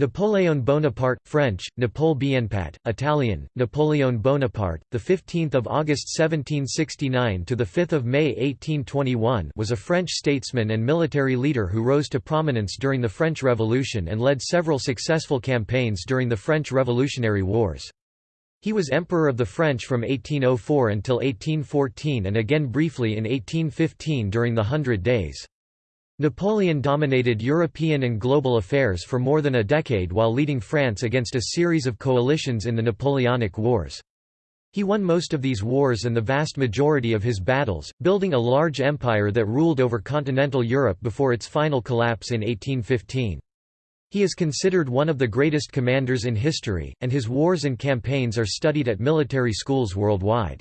Napoléon Bonaparte, French, Napole Bonaparte, Italian, Napoleon Bonaparte, the 15th of August 1769 to the 5th of May 1821, was a French statesman and military leader who rose to prominence during the French Revolution and led several successful campaigns during the French Revolutionary Wars. He was Emperor of the French from 1804 until 1814 and again briefly in 1815 during the Hundred Days. Napoleon dominated European and global affairs for more than a decade while leading France against a series of coalitions in the Napoleonic Wars. He won most of these wars and the vast majority of his battles, building a large empire that ruled over continental Europe before its final collapse in 1815. He is considered one of the greatest commanders in history, and his wars and campaigns are studied at military schools worldwide.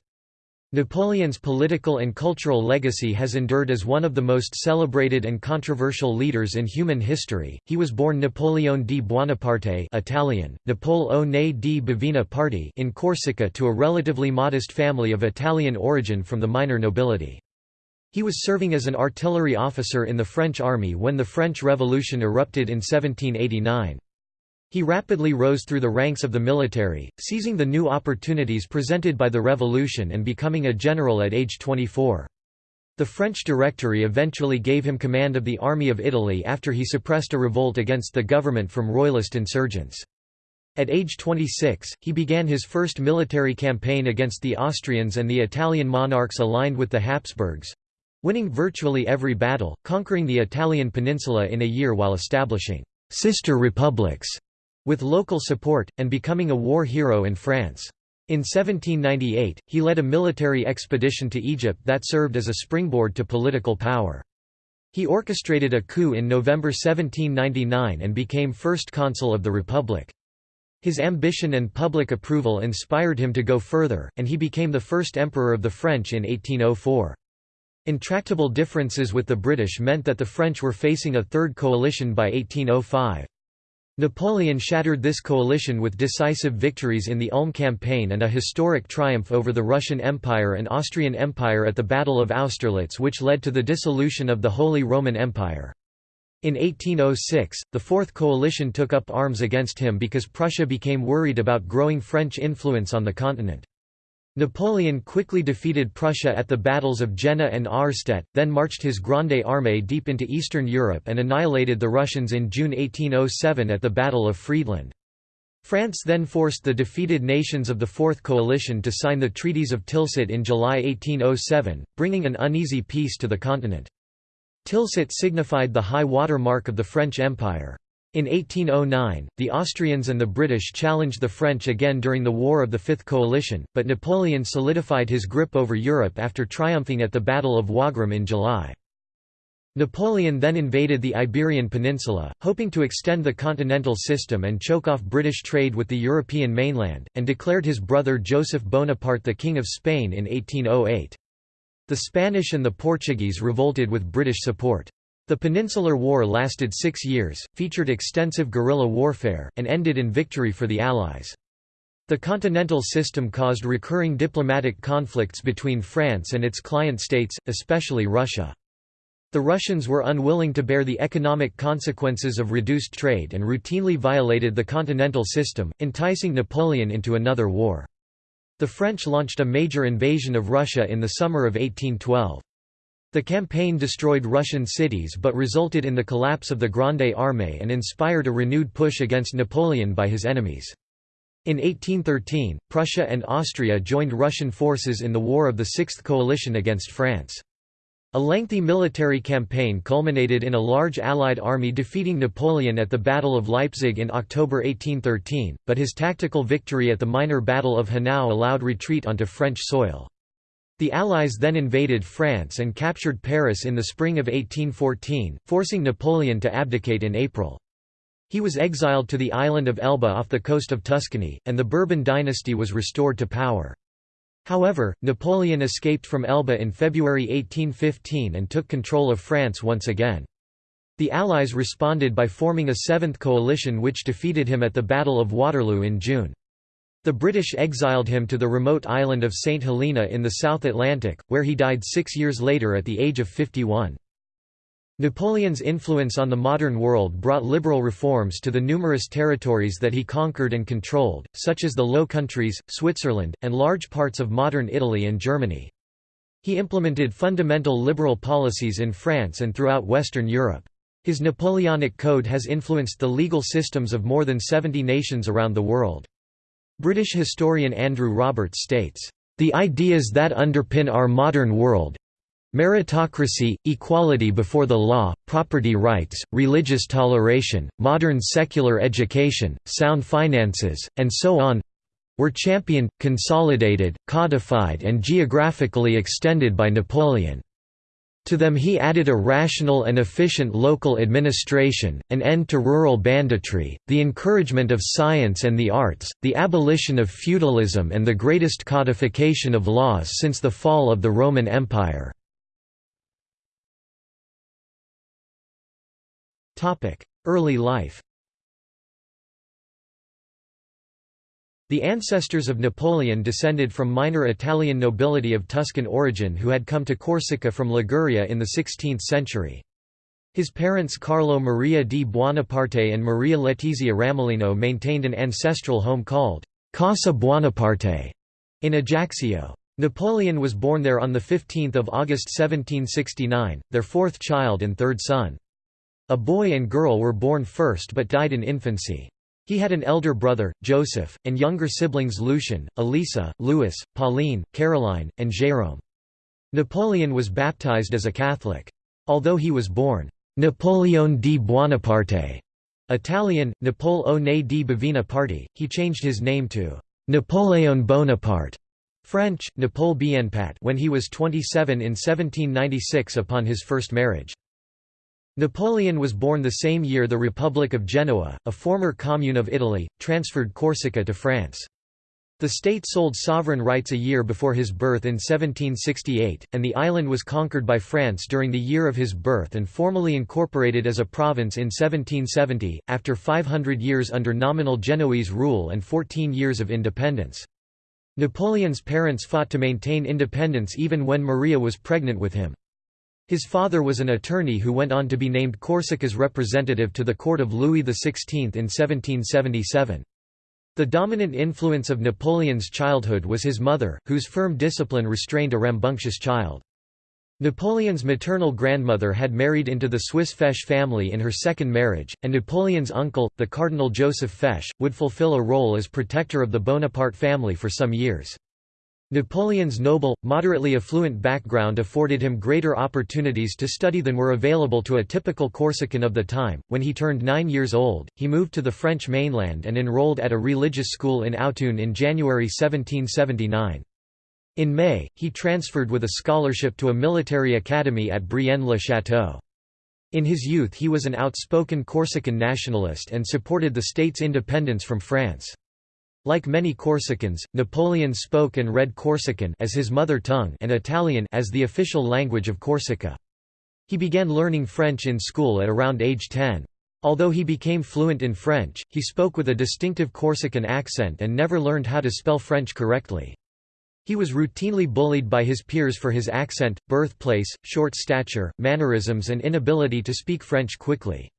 Napoleon's political and cultural legacy has endured as one of the most celebrated and controversial leaders in human history. He was born Napoleon di Buonaparte, Italian, Napoleone di Bavina in Corsica to a relatively modest family of Italian origin from the minor nobility. He was serving as an artillery officer in the French army when the French Revolution erupted in 1789. He rapidly rose through the ranks of the military, seizing the new opportunities presented by the revolution and becoming a general at age 24. The French Directory eventually gave him command of the Army of Italy after he suppressed a revolt against the government from royalist insurgents. At age 26, he began his first military campaign against the Austrians and the Italian monarchs aligned with the Habsburgs—winning virtually every battle, conquering the Italian peninsula in a year while establishing «sister republics» with local support, and becoming a war hero in France. In 1798, he led a military expedition to Egypt that served as a springboard to political power. He orchestrated a coup in November 1799 and became first consul of the Republic. His ambition and public approval inspired him to go further, and he became the first emperor of the French in 1804. Intractable differences with the British meant that the French were facing a third coalition by 1805. Napoleon shattered this coalition with decisive victories in the Ulm campaign and a historic triumph over the Russian Empire and Austrian Empire at the Battle of Austerlitz which led to the dissolution of the Holy Roman Empire. In 1806, the Fourth Coalition took up arms against him because Prussia became worried about growing French influence on the continent. Napoleon quickly defeated Prussia at the battles of Jena and Auerstedt, then marched his Grande Armée deep into Eastern Europe and annihilated the Russians in June 1807 at the Battle of Friedland. France then forced the defeated nations of the Fourth Coalition to sign the Treaties of Tilsit in July 1807, bringing an uneasy peace to the continent. Tilsit signified the high water mark of the French Empire. In 1809, the Austrians and the British challenged the French again during the War of the Fifth Coalition, but Napoleon solidified his grip over Europe after triumphing at the Battle of Wagram in July. Napoleon then invaded the Iberian Peninsula, hoping to extend the continental system and choke off British trade with the European mainland, and declared his brother Joseph Bonaparte the King of Spain in 1808. The Spanish and the Portuguese revolted with British support. The Peninsular War lasted six years, featured extensive guerrilla warfare, and ended in victory for the Allies. The continental system caused recurring diplomatic conflicts between France and its client states, especially Russia. The Russians were unwilling to bear the economic consequences of reduced trade and routinely violated the continental system, enticing Napoleon into another war. The French launched a major invasion of Russia in the summer of 1812. The campaign destroyed Russian cities but resulted in the collapse of the Grande Armée and inspired a renewed push against Napoleon by his enemies. In 1813, Prussia and Austria joined Russian forces in the War of the Sixth Coalition against France. A lengthy military campaign culminated in a large Allied army defeating Napoleon at the Battle of Leipzig in October 1813, but his tactical victory at the minor Battle of Hanau allowed retreat onto French soil. The Allies then invaded France and captured Paris in the spring of 1814, forcing Napoleon to abdicate in April. He was exiled to the island of Elba off the coast of Tuscany, and the Bourbon dynasty was restored to power. However, Napoleon escaped from Elba in February 1815 and took control of France once again. The Allies responded by forming a seventh coalition which defeated him at the Battle of Waterloo in June. The British exiled him to the remote island of St. Helena in the South Atlantic, where he died six years later at the age of 51. Napoleon's influence on the modern world brought liberal reforms to the numerous territories that he conquered and controlled, such as the Low Countries, Switzerland, and large parts of modern Italy and Germany. He implemented fundamental liberal policies in France and throughout Western Europe. His Napoleonic Code has influenced the legal systems of more than 70 nations around the world. British historian Andrew Roberts states, "...the ideas that underpin our modern world, Meritocracy, equality before the law, property rights, religious toleration, modern secular education, sound finances, and so on were championed, consolidated, codified and geographically extended by Napoleon. To them he added a rational and efficient local administration, an end to rural banditry, the encouragement of science and the arts, the abolition of feudalism and the greatest codification of laws since the fall of the Roman Empire. Early life The ancestors of Napoleon descended from minor Italian nobility of Tuscan origin who had come to Corsica from Liguria in the 16th century. His parents Carlo Maria di Buonaparte and Maria Letizia Ramolino maintained an ancestral home called Casa Buonaparte in Ajaccio. Napoleon was born there on 15 August 1769, their fourth child and third son. A boy and girl were born first but died in infancy. He had an elder brother, Joseph, and younger siblings Lucien, Elisa, Louis, Pauline, Caroline, and Jérôme. Napoleon was baptized as a Catholic. Although he was born Napoleon di Buonaparte, Italian, Napoleone di Bavina Party, he changed his name to Napoleon Bonaparte, French, Napole Bienpat when he was 27 in 1796 upon his first marriage. Napoleon was born the same year the Republic of Genoa, a former commune of Italy, transferred Corsica to France. The state sold sovereign rights a year before his birth in 1768, and the island was conquered by France during the year of his birth and formally incorporated as a province in 1770, after 500 years under nominal Genoese rule and 14 years of independence. Napoleon's parents fought to maintain independence even when Maria was pregnant with him. His father was an attorney who went on to be named Corsica's representative to the court of Louis XVI in 1777. The dominant influence of Napoleon's childhood was his mother, whose firm discipline restrained a rambunctious child. Napoleon's maternal grandmother had married into the Swiss Fesch family in her second marriage, and Napoleon's uncle, the Cardinal Joseph Fesch, would fulfill a role as protector of the Bonaparte family for some years. Napoleon's noble, moderately affluent background afforded him greater opportunities to study than were available to a typical Corsican of the time. When he turned nine years old, he moved to the French mainland and enrolled at a religious school in Autun in January 1779. In May, he transferred with a scholarship to a military academy at Brienne-le-Château. In his youth he was an outspoken Corsican nationalist and supported the state's independence from France. Like many Corsicans, Napoleon spoke and read Corsican as his mother tongue and Italian as the official language of Corsica. He began learning French in school at around age 10. Although he became fluent in French, he spoke with a distinctive Corsican accent and never learned how to spell French correctly. He was routinely bullied by his peers for his accent, birthplace, short stature, mannerisms and inability to speak French quickly.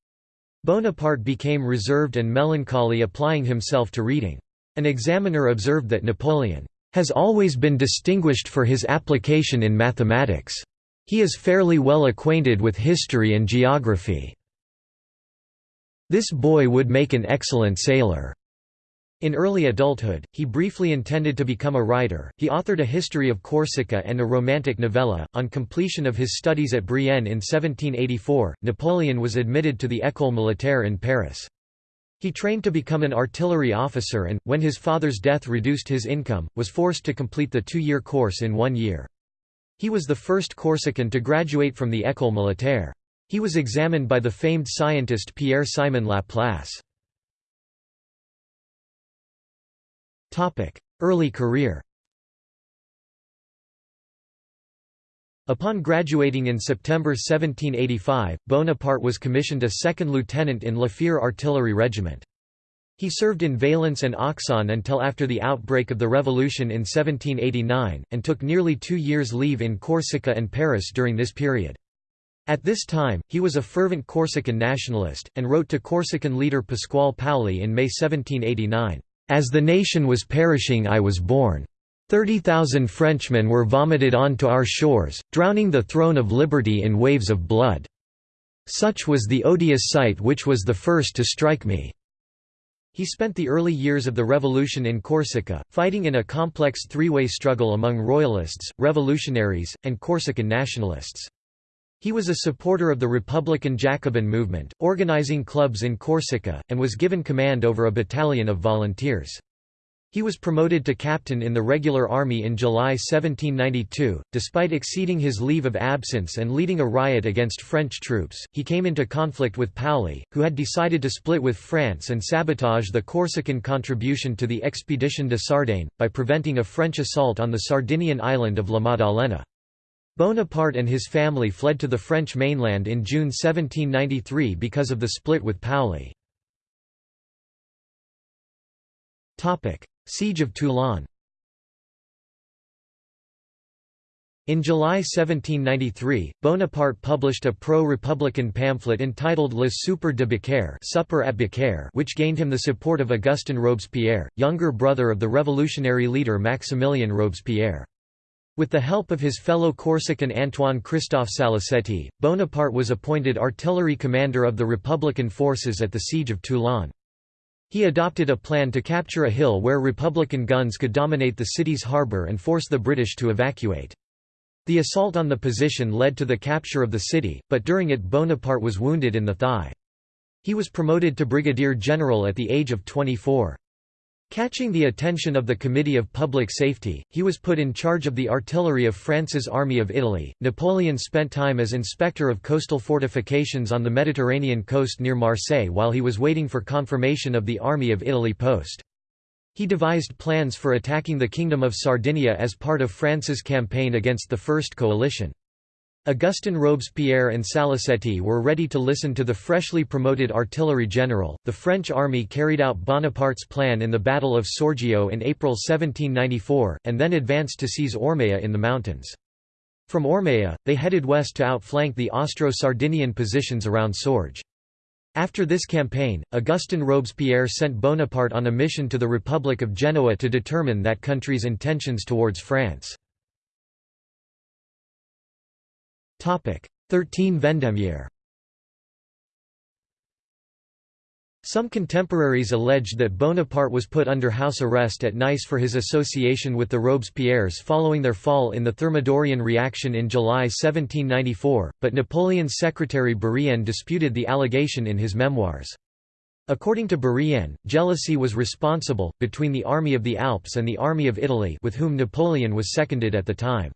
Bonaparte became reserved and melancholy applying himself to reading. An examiner observed that Napoleon has always been distinguished for his application in mathematics. He is fairly well acquainted with history and geography. This boy would make an excellent sailor. In early adulthood, he briefly intended to become a writer. He authored a history of Corsica and a romantic novella. On completion of his studies at Brienne in 1784, Napoleon was admitted to the École Militaire in Paris. He trained to become an artillery officer and, when his father's death reduced his income, was forced to complete the two-year course in one year. He was the first Corsican to graduate from the École Militaire. He was examined by the famed scientist Pierre-Simon Laplace. Early career Upon graduating in September 1785, Bonaparte was commissioned a second lieutenant in Fère artillery regiment. He served in Valence and Auxonne until after the outbreak of the Revolution in 1789, and took nearly two years' leave in Corsica and Paris during this period. At this time, he was a fervent Corsican nationalist, and wrote to Corsican leader Pasquale Paoli in May 1789, "'As the nation was perishing I was born. Thirty thousand Frenchmen were vomited onto our shores, drowning the throne of liberty in waves of blood. Such was the odious sight which was the first to strike me." He spent the early years of the revolution in Corsica, fighting in a complex three-way struggle among royalists, revolutionaries, and Corsican nationalists. He was a supporter of the Republican Jacobin movement, organizing clubs in Corsica, and was given command over a battalion of volunteers. He was promoted to captain in the regular army in July 1792. Despite exceeding his leave of absence and leading a riot against French troops, he came into conflict with Paoli, who had decided to split with France and sabotage the Corsican contribution to the Expédition de Sardaigne, by preventing a French assault on the Sardinian island of La Maddalena. Bonaparte and his family fled to the French mainland in June 1793 because of the split with Paoli. Siege of Toulon In July 1793, Bonaparte published a pro-republican pamphlet entitled Le Souper de Beaucaire Supper at Beaucaire which gained him the support of Augustin Robespierre, younger brother of the revolutionary leader Maximilien Robespierre. With the help of his fellow Corsican Antoine Christophe Salicetti, Bonaparte was appointed artillery commander of the Republican forces at the Siege of Toulon. He adopted a plan to capture a hill where Republican guns could dominate the city's harbour and force the British to evacuate. The assault on the position led to the capture of the city, but during it Bonaparte was wounded in the thigh. He was promoted to brigadier general at the age of 24. Catching the attention of the Committee of Public Safety, he was put in charge of the artillery of France's Army of Italy. Napoleon spent time as inspector of coastal fortifications on the Mediterranean coast near Marseille while he was waiting for confirmation of the Army of Italy post. He devised plans for attacking the Kingdom of Sardinia as part of France's campaign against the First Coalition. Augustin Robespierre and Salicetti were ready to listen to the freshly promoted artillery general. The French army carried out Bonaparte's plan in the Battle of Saorgio in April 1794, and then advanced to seize Ormea in the mountains. From Ormea, they headed west to outflank the Austro-Sardinian positions around Saorge. After this campaign, Augustin Robespierre sent Bonaparte on a mission to the Republic of Genoa to determine that country's intentions towards France. 13 Vendémiaire Some contemporaries alleged that Bonaparte was put under house arrest at Nice for his association with the Robespierres following their fall in the Thermidorian reaction in July 1794, but Napoleon's secretary Bourrienne disputed the allegation in his memoirs. According to Bourrienne, jealousy was responsible, between the Army of the Alps and the Army of Italy with whom Napoleon was seconded at the time.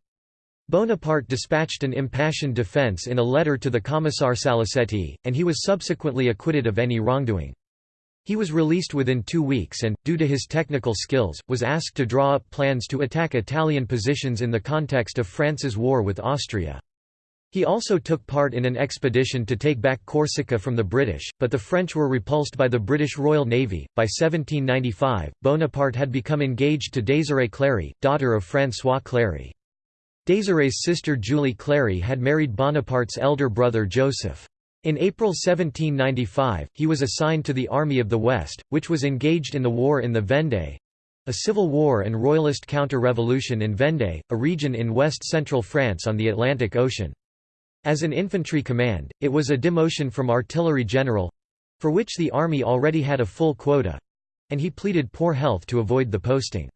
Bonaparte dispatched an impassioned defense in a letter to the Commissar Salicetti, and he was subsequently acquitted of any wrongdoing. He was released within two weeks and, due to his technical skills, was asked to draw up plans to attack Italian positions in the context of France's war with Austria. He also took part in an expedition to take back Corsica from the British, but the French were repulsed by the British Royal Navy. By 1795, Bonaparte had become engaged to Désirée Clary, daughter of François Clary. Désirée's sister Julie Clary had married Bonaparte's elder brother Joseph. In April 1795, he was assigned to the Army of the West, which was engaged in the war in the Vendée—a civil war and royalist counter-revolution in Vendée, a region in west-central France on the Atlantic Ocean. As an infantry command, it was a demotion from artillery general—for which the army already had a full quota—and he pleaded poor health to avoid the posting.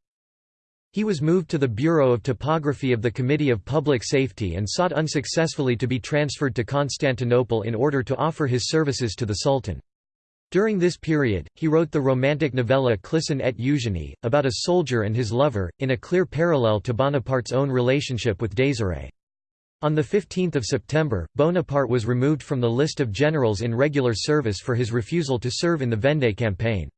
He was moved to the Bureau of Topography of the Committee of Public Safety and sought unsuccessfully to be transferred to Constantinople in order to offer his services to the Sultan. During this period, he wrote the romantic novella Clisson et Eugénie, about a soldier and his lover, in a clear parallel to Bonaparte's own relationship with Désirée. On 15 September, Bonaparte was removed from the list of generals in regular service for his refusal to serve in the Vendée campaign.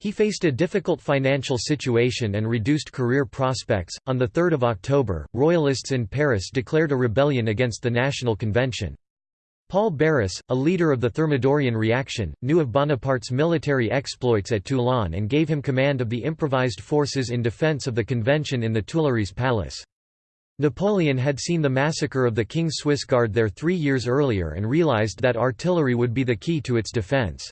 He faced a difficult financial situation and reduced career prospects. On 3 October, Royalists in Paris declared a rebellion against the National Convention. Paul Barras, a leader of the Thermidorian reaction, knew of Bonaparte's military exploits at Toulon and gave him command of the improvised forces in defense of the convention in the Tuileries Palace. Napoleon had seen the massacre of the King's Swiss Guard there three years earlier and realized that artillery would be the key to its defense.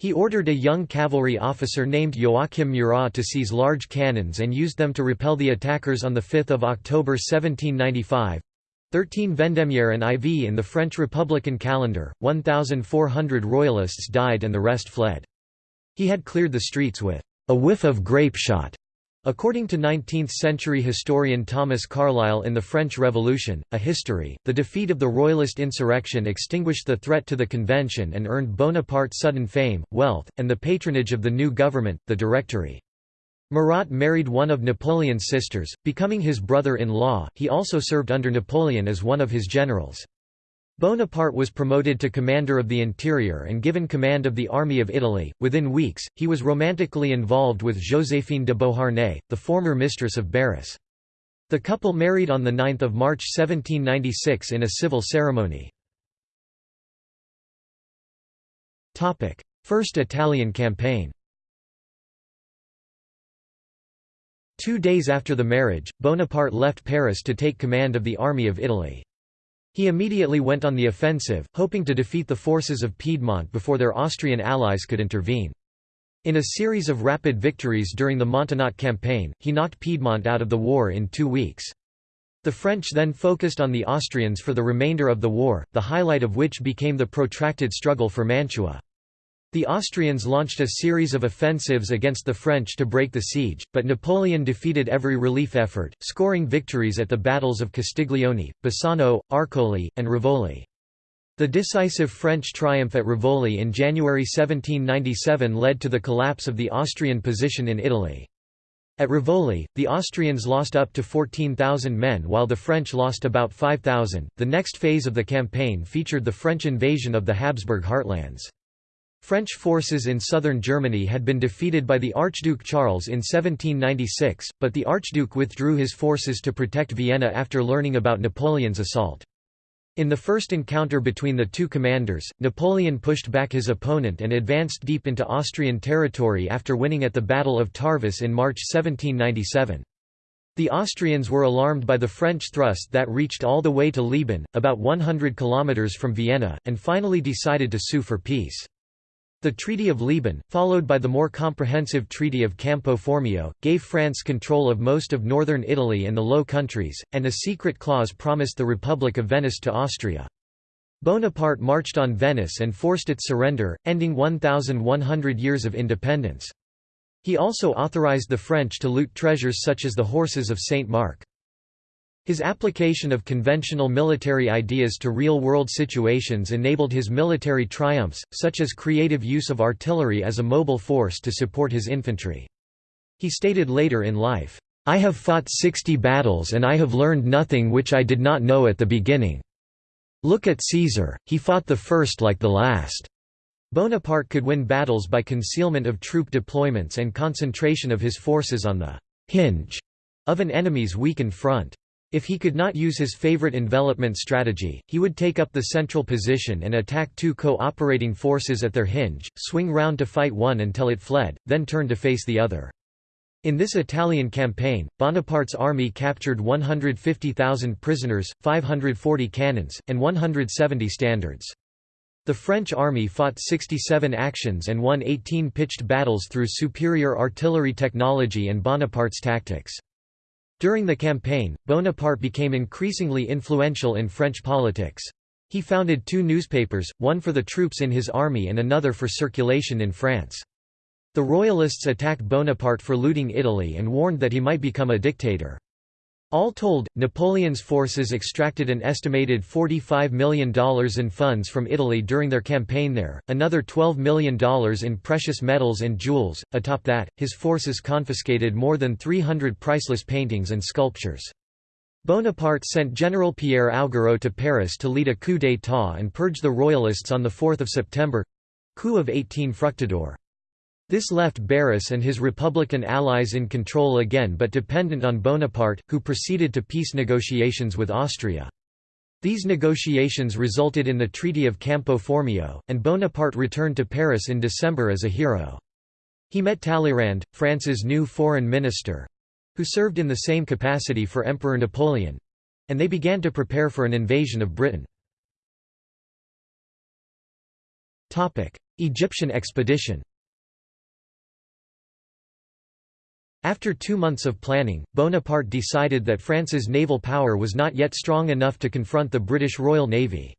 He ordered a young cavalry officer named Joachim Murat to seize large cannons and used them to repel the attackers on 5 October 1795. 13 Vendémiaire and IV in the French Republican calendar, 1,400 royalists died and the rest fled. He had cleared the streets with a whiff of grape shot According to 19th-century historian Thomas Carlyle in The French Revolution, A History, the defeat of the Royalist insurrection extinguished the threat to the Convention and earned Bonaparte sudden fame, wealth, and the patronage of the new government, the Directory. Murat married one of Napoleon's sisters, becoming his brother-in-law, he also served under Napoleon as one of his generals. Bonaparte was promoted to commander of the interior and given command of the Army of Italy. Within weeks, he was romantically involved with Joséphine de Beauharnais, the former mistress of Barras. The couple married on 9 March 1796 in a civil ceremony. First Italian campaign Two days after the marriage, Bonaparte left Paris to take command of the Army of Italy. He immediately went on the offensive, hoping to defeat the forces of Piedmont before their Austrian allies could intervene. In a series of rapid victories during the Montenotte campaign, he knocked Piedmont out of the war in two weeks. The French then focused on the Austrians for the remainder of the war, the highlight of which became the protracted struggle for Mantua. The Austrians launched a series of offensives against the French to break the siege, but Napoleon defeated every relief effort, scoring victories at the battles of Castiglione, Bassano, Arcole, and Rivoli. The decisive French triumph at Rivoli in January 1797 led to the collapse of the Austrian position in Italy. At Rivoli, the Austrians lost up to 14,000 men while the French lost about 5,000. The next phase of the campaign featured the French invasion of the Habsburg heartlands. French forces in southern Germany had been defeated by the Archduke Charles in 1796, but the Archduke withdrew his forces to protect Vienna after learning about Napoleon's assault. In the first encounter between the two commanders, Napoleon pushed back his opponent and advanced deep into Austrian territory after winning at the Battle of Tarvis in March 1797. The Austrians were alarmed by the French thrust that reached all the way to Leoben, about 100 kilometers from Vienna, and finally decided to sue for peace. The Treaty of Leoben, followed by the more comprehensive Treaty of Campo Formio, gave France control of most of northern Italy and the Low Countries, and a secret clause promised the Republic of Venice to Austria. Bonaparte marched on Venice and forced its surrender, ending 1,100 years of independence. He also authorized the French to loot treasures such as the horses of Saint Mark. His application of conventional military ideas to real-world situations enabled his military triumphs, such as creative use of artillery as a mobile force to support his infantry. He stated later in life, "'I have fought sixty battles and I have learned nothing which I did not know at the beginning. Look at Caesar, he fought the first like the last." Bonaparte could win battles by concealment of troop deployments and concentration of his forces on the «hinge» of an enemy's weakened front. If he could not use his favorite envelopment strategy, he would take up the central position and attack two co-operating forces at their hinge, swing round to fight one until it fled, then turn to face the other. In this Italian campaign, Bonaparte's army captured 150,000 prisoners, 540 cannons, and 170 standards. The French army fought 67 actions and won 18 pitched battles through superior artillery technology and Bonaparte's tactics. During the campaign, Bonaparte became increasingly influential in French politics. He founded two newspapers, one for the troops in his army and another for circulation in France. The Royalists attacked Bonaparte for looting Italy and warned that he might become a dictator. All told, Napoleon's forces extracted an estimated $45 million in funds from Italy during their campaign there, another $12 million in precious metals and jewels. Atop that, his forces confiscated more than 300 priceless paintings and sculptures. Bonaparte sent General Pierre Augereau to Paris to lead a coup d'état and purge the royalists on 4 September—coup of 18 Fructidor. This left Barras and his Republican allies in control again but dependent on Bonaparte, who proceeded to peace negotiations with Austria. These negotiations resulted in the Treaty of Campo Formio, and Bonaparte returned to Paris in December as a hero. He met Talleyrand, France's new foreign minister, who served in the same capacity for Emperor Napoleon—and they began to prepare for an invasion of Britain. Egyptian expedition After two months of planning, Bonaparte decided that France's naval power was not yet strong enough to confront the British Royal Navy.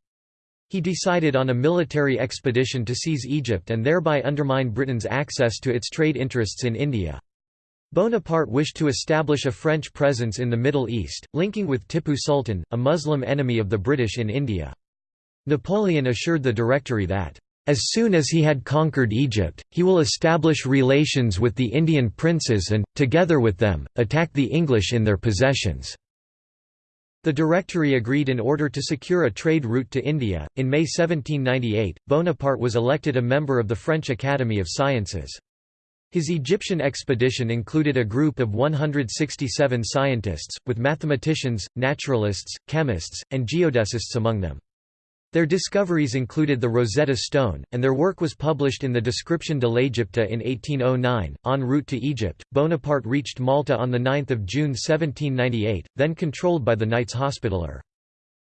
He decided on a military expedition to seize Egypt and thereby undermine Britain's access to its trade interests in India. Bonaparte wished to establish a French presence in the Middle East, linking with Tipu Sultan, a Muslim enemy of the British in India. Napoleon assured the Directory that, "...as soon as he had conquered Egypt, he will establish relations with the Indian princes and, together with them, attack the English in their possessions." The Directory agreed in order to secure a trade route to India. In May 1798, Bonaparte was elected a member of the French Academy of Sciences. His Egyptian expedition included a group of 167 scientists, with mathematicians, naturalists, chemists, and geodesists among them. Their discoveries included the Rosetta Stone, and their work was published in the Description de l'Égypte in 1809. En route to Egypt, Bonaparte reached Malta on 9 June 1798, then controlled by the Knights Hospitaller.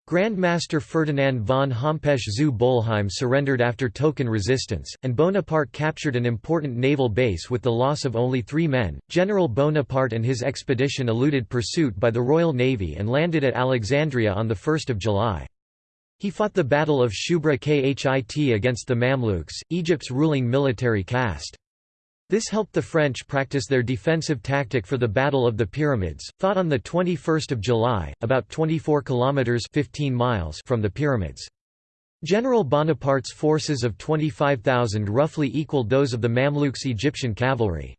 Grand Master Ferdinand von Hompesch zu Bolheim surrendered after token resistance, and Bonaparte captured an important naval base with the loss of only three men. General Bonaparte and his expedition eluded pursuit by the Royal Navy and landed at Alexandria on 1 July. He fought the Battle of Shubra Khit against the Mamluks, Egypt's ruling military caste. This helped the French practice their defensive tactic for the Battle of the Pyramids, fought on 21 July, about 24 kilometres 15 miles from the Pyramids. General Bonaparte's forces of 25,000 roughly equaled those of the Mamluks Egyptian cavalry.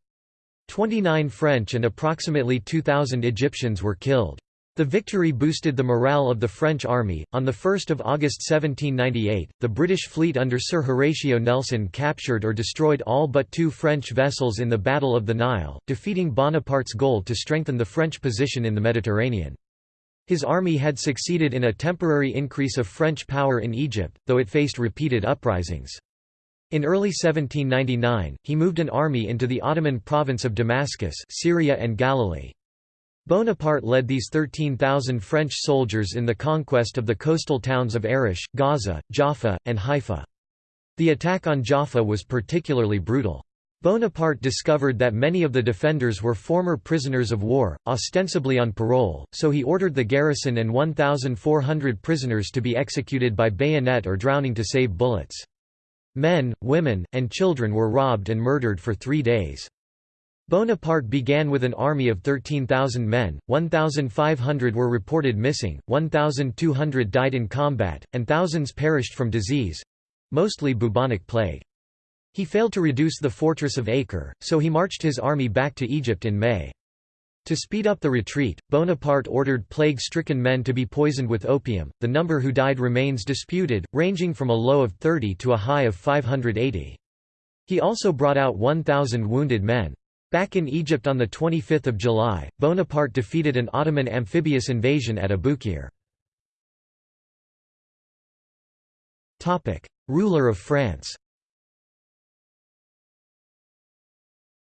29 French and approximately 2,000 Egyptians were killed. The victory boosted the morale of the French army. On 1 August 1798, the British fleet under Sir Horatio Nelson captured or destroyed all but two French vessels in the Battle of the Nile, defeating Bonaparte's goal to strengthen the French position in the Mediterranean. His army had succeeded in a temporary increase of French power in Egypt, though it faced repeated uprisings. In early 1799, he moved an army into the Ottoman province of Damascus Syria and Galilee. Bonaparte led these 13,000 French soldiers in the conquest of the coastal towns of Arish, Gaza, Jaffa, and Haifa. The attack on Jaffa was particularly brutal. Bonaparte discovered that many of the defenders were former prisoners of war, ostensibly on parole, so he ordered the garrison and 1,400 prisoners to be executed by bayonet or drowning to save bullets. Men, women, and children were robbed and murdered for three days. Bonaparte began with an army of 13,000 men, 1,500 were reported missing, 1,200 died in combat, and thousands perished from disease—mostly bubonic plague. He failed to reduce the fortress of Acre, so he marched his army back to Egypt in May. To speed up the retreat, Bonaparte ordered plague-stricken men to be poisoned with opium. The number who died remains disputed, ranging from a low of 30 to a high of 580. He also brought out 1,000 wounded men. Back in Egypt on 25 July, Bonaparte defeated an Ottoman amphibious invasion at Abukir. Ruler of France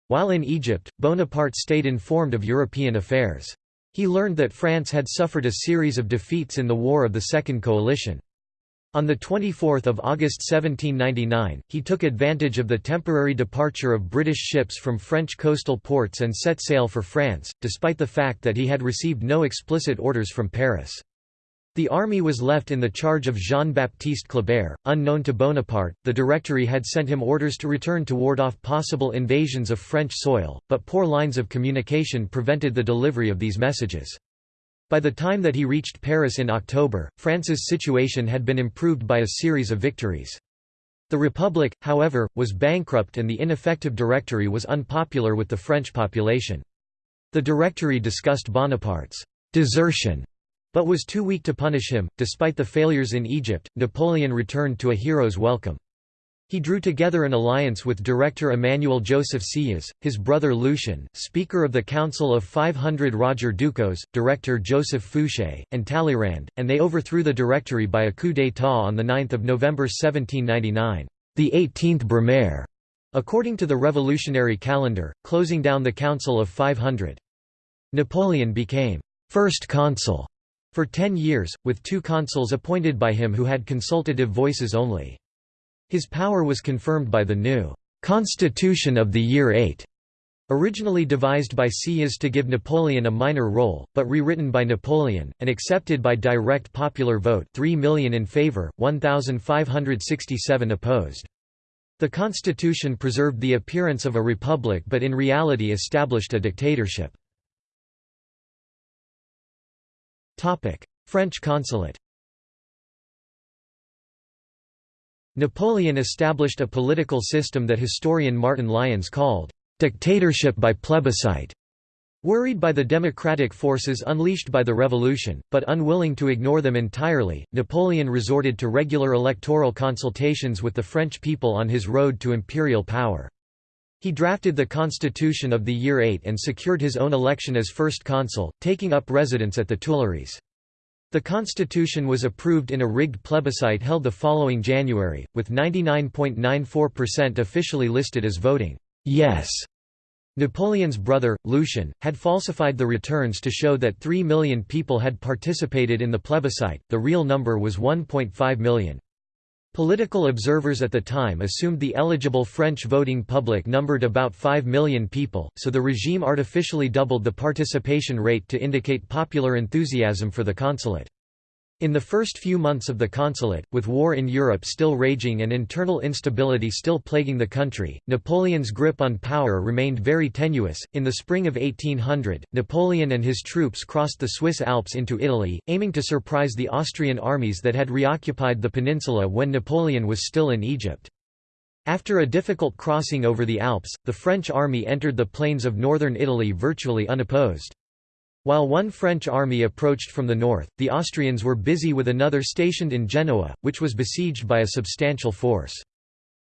While in Egypt, Bonaparte stayed informed of European affairs. He learned that France had suffered a series of defeats in the War of the Second Coalition. On 24 August 1799, he took advantage of the temporary departure of British ships from French coastal ports and set sail for France, despite the fact that he had received no explicit orders from Paris. The army was left in the charge of Jean-Baptiste Kleber. Unknown to Bonaparte, the Directory had sent him orders to return to ward off possible invasions of French soil, but poor lines of communication prevented the delivery of these messages. By the time that he reached Paris in October, France's situation had been improved by a series of victories. The Republic, however, was bankrupt and the ineffective Directory was unpopular with the French population. The Directory discussed Bonaparte's desertion, but was too weak to punish him. Despite the failures in Egypt, Napoleon returned to a hero's welcome. He drew together an alliance with director Emmanuel Joseph Sieyès, his brother Lucien, Speaker of the Council of 500 Roger Ducos, director Joseph Fouché, and Talleyrand, and they overthrew the Directory by a coup d'état on 9 November 1799, the 18th Brumaire, according to the revolutionary calendar, closing down the Council of 500. Napoleon became first consul for ten years, with two consuls appointed by him who had consultative voices only. His power was confirmed by the new «Constitution of the Year 8», originally devised by Sieyès to give Napoleon a minor role, but rewritten by Napoleon, and accepted by direct popular vote 3 million in favour, 1,567 opposed. The constitution preserved the appearance of a republic but in reality established a dictatorship. French consulate Napoleon established a political system that historian Martin Lyons called, "...dictatorship by plebiscite." Worried by the democratic forces unleashed by the revolution, but unwilling to ignore them entirely, Napoleon resorted to regular electoral consultations with the French people on his road to imperial power. He drafted the constitution of the year 8 and secured his own election as first consul, taking up residence at the Tuileries. The constitution was approved in a rigged plebiscite held the following January, with 99.94% officially listed as voting yes. Napoleon's brother, Lucien, had falsified the returns to show that 3 million people had participated in the plebiscite, the real number was 1.5 million. Political observers at the time assumed the eligible French voting public numbered about 5 million people, so the regime artificially doubled the participation rate to indicate popular enthusiasm for the consulate. In the first few months of the consulate, with war in Europe still raging and internal instability still plaguing the country, Napoleon's grip on power remained very tenuous. In the spring of 1800, Napoleon and his troops crossed the Swiss Alps into Italy, aiming to surprise the Austrian armies that had reoccupied the peninsula when Napoleon was still in Egypt. After a difficult crossing over the Alps, the French army entered the plains of northern Italy virtually unopposed. While one French army approached from the north, the Austrians were busy with another stationed in Genoa, which was besieged by a substantial force.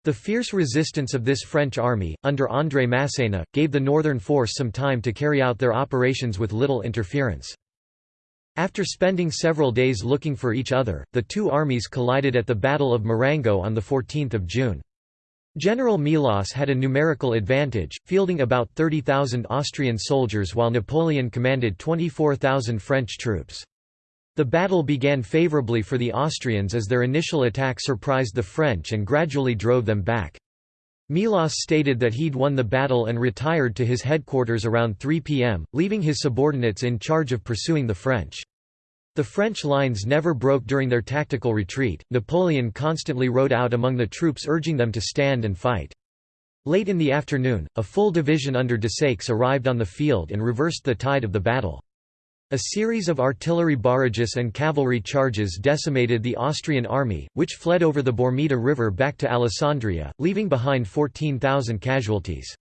The fierce resistance of this French army, under André Masséna, gave the northern force some time to carry out their operations with little interference. After spending several days looking for each other, the two armies collided at the Battle of Marengo on 14 June. General Melas had a numerical advantage, fielding about 30,000 Austrian soldiers while Napoleon commanded 24,000 French troops. The battle began favourably for the Austrians as their initial attack surprised the French and gradually drove them back. Melas stated that he'd won the battle and retired to his headquarters around 3 p.m., leaving his subordinates in charge of pursuing the French. The French lines never broke during their tactical retreat, Napoleon constantly rode out among the troops urging them to stand and fight. Late in the afternoon, a full division under Desaix arrived on the field and reversed the tide of the battle. A series of artillery barrages and cavalry charges decimated the Austrian army, which fled over the Bormida River back to Alessandria, leaving behind 14,000 casualties.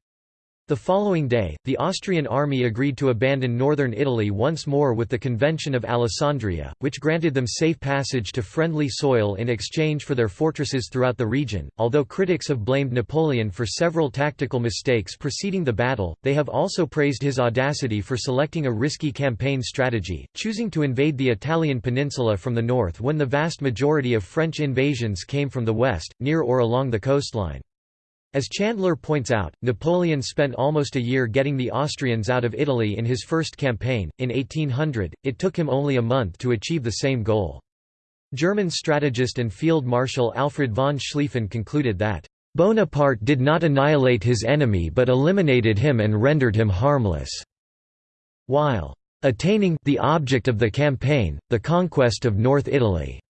The following day, the Austrian army agreed to abandon northern Italy once more with the Convention of Alessandria, which granted them safe passage to friendly soil in exchange for their fortresses throughout the region. Although critics have blamed Napoleon for several tactical mistakes preceding the battle, they have also praised his audacity for selecting a risky campaign strategy, choosing to invade the Italian peninsula from the north when the vast majority of French invasions came from the west, near or along the coastline. As Chandler points out, Napoleon spent almost a year getting the Austrians out of Italy in his first campaign. In 1800, it took him only a month to achieve the same goal. German strategist and Field Marshal Alfred von Schlieffen concluded that, Bonaparte did not annihilate his enemy but eliminated him and rendered him harmless, while attaining the object of the campaign, the conquest of North Italy.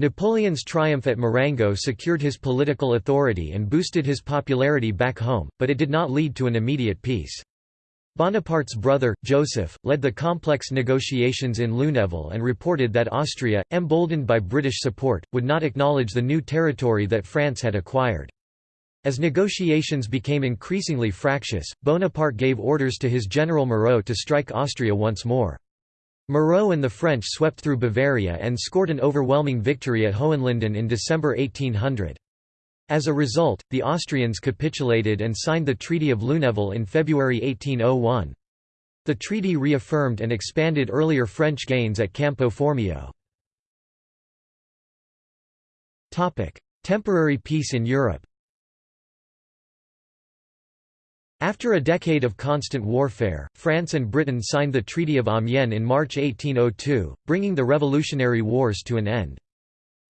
Napoleon's triumph at Marengo secured his political authority and boosted his popularity back home, but it did not lead to an immediate peace. Bonaparte's brother, Joseph, led the complex negotiations in Lunéville and reported that Austria, emboldened by British support, would not acknowledge the new territory that France had acquired. As negotiations became increasingly fractious, Bonaparte gave orders to his general Moreau to strike Austria once more. Moreau and the French swept through Bavaria and scored an overwhelming victory at Hohenlinden in December 1800. As a result, the Austrians capitulated and signed the Treaty of Lunéville in February 1801. The treaty reaffirmed and expanded earlier French gains at Campo Formio. Temporary peace in Europe After a decade of constant warfare, France and Britain signed the Treaty of Amiens in March 1802, bringing the Revolutionary Wars to an end.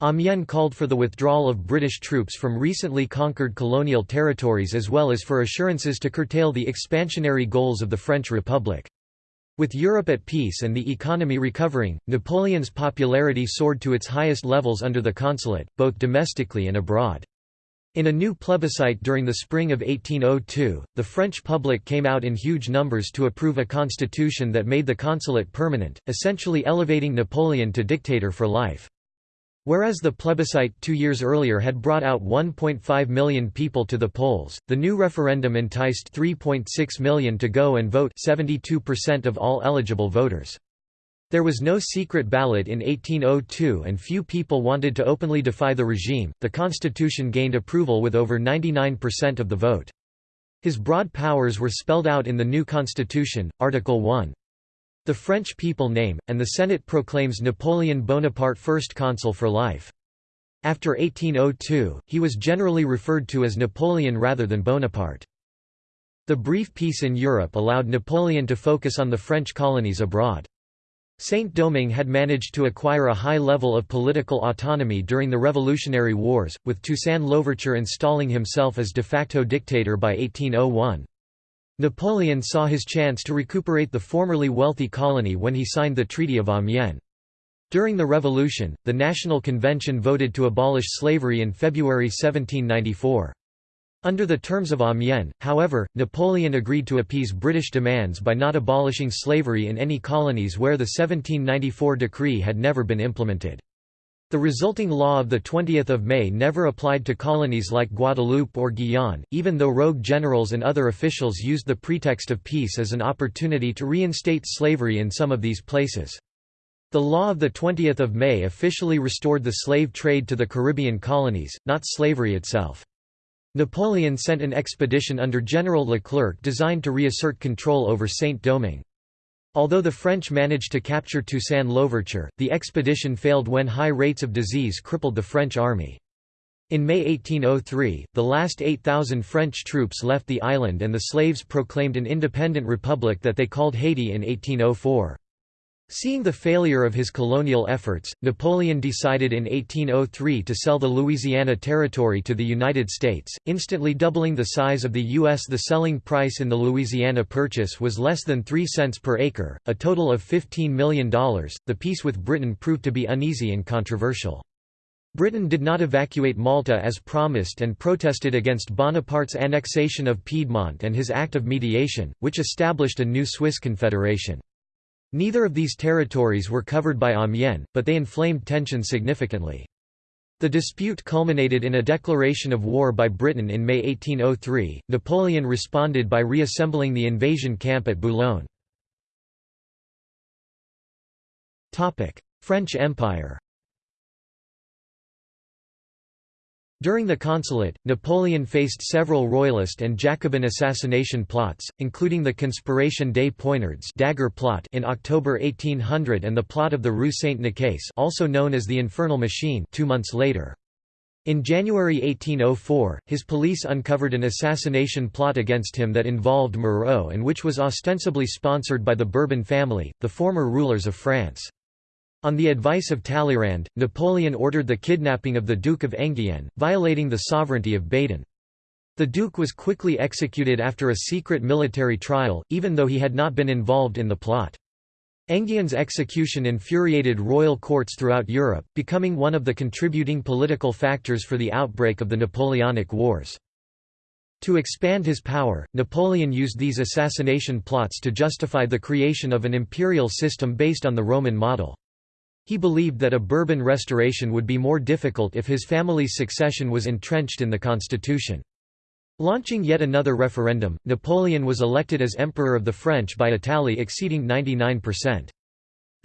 Amiens called for the withdrawal of British troops from recently conquered colonial territories as well as for assurances to curtail the expansionary goals of the French Republic. With Europe at peace and the economy recovering, Napoleon's popularity soared to its highest levels under the consulate, both domestically and abroad. In a new plebiscite during the spring of 1802, the French public came out in huge numbers to approve a constitution that made the consulate permanent, essentially elevating Napoleon to dictator for life. Whereas the plebiscite two years earlier had brought out 1.5 million people to the polls, the new referendum enticed 3.6 million to go and vote 72% of all eligible voters. There was no secret ballot in 1802 and few people wanted to openly defy the regime. The constitution gained approval with over 99% of the vote. His broad powers were spelled out in the new constitution, Article 1. The French people name, and the Senate proclaims Napoleon Bonaparte first consul for life. After 1802, he was generally referred to as Napoleon rather than Bonaparte. The brief peace in Europe allowed Napoleon to focus on the French colonies abroad. Saint-Domingue had managed to acquire a high level of political autonomy during the Revolutionary Wars, with Toussaint Louverture installing himself as de facto dictator by 1801. Napoleon saw his chance to recuperate the formerly wealthy colony when he signed the Treaty of Amiens. During the Revolution, the National Convention voted to abolish slavery in February 1794. Under the terms of Amiens, however, Napoleon agreed to appease British demands by not abolishing slavery in any colonies where the 1794 decree had never been implemented. The resulting law of 20 May never applied to colonies like Guadeloupe or Guyane, even though rogue generals and other officials used the pretext of peace as an opportunity to reinstate slavery in some of these places. The law of 20 May officially restored the slave trade to the Caribbean colonies, not slavery itself. Napoleon sent an expedition under General Leclerc designed to reassert control over Saint-Domingue. Although the French managed to capture Toussaint Louverture, the expedition failed when high rates of disease crippled the French army. In May 1803, the last 8,000 French troops left the island and the slaves proclaimed an independent republic that they called Haiti in 1804. Seeing the failure of his colonial efforts, Napoleon decided in 1803 to sell the Louisiana Territory to the United States, instantly doubling the size of the U.S. The selling price in the Louisiana Purchase was less than 3 cents per acre, a total of $15 million. The peace with Britain proved to be uneasy and controversial. Britain did not evacuate Malta as promised and protested against Bonaparte's annexation of Piedmont and his Act of Mediation, which established a new Swiss Confederation. Neither of these territories were covered by Amiens, but they inflamed tensions significantly. The dispute culminated in a declaration of war by Britain in May 1803. Napoleon responded by reassembling the invasion camp at Boulogne. French Empire During the consulate, Napoleon faced several royalist and Jacobin assassination plots, including the Conspiration des Poignards dagger plot in October 1800 and the plot of the Rue Saint-Nicaise also known as the Infernal Machine two months later. In January 1804, his police uncovered an assassination plot against him that involved Moreau and which was ostensibly sponsored by the Bourbon family, the former rulers of France. On the advice of Talleyrand, Napoleon ordered the kidnapping of the Duke of Enghien, violating the sovereignty of Baden. The Duke was quickly executed after a secret military trial, even though he had not been involved in the plot. Enghien's execution infuriated royal courts throughout Europe, becoming one of the contributing political factors for the outbreak of the Napoleonic Wars. To expand his power, Napoleon used these assassination plots to justify the creation of an imperial system based on the Roman model. He believed that a Bourbon restoration would be more difficult if his family's succession was entrenched in the constitution. Launching yet another referendum, Napoleon was elected as Emperor of the French by a tally exceeding 99%.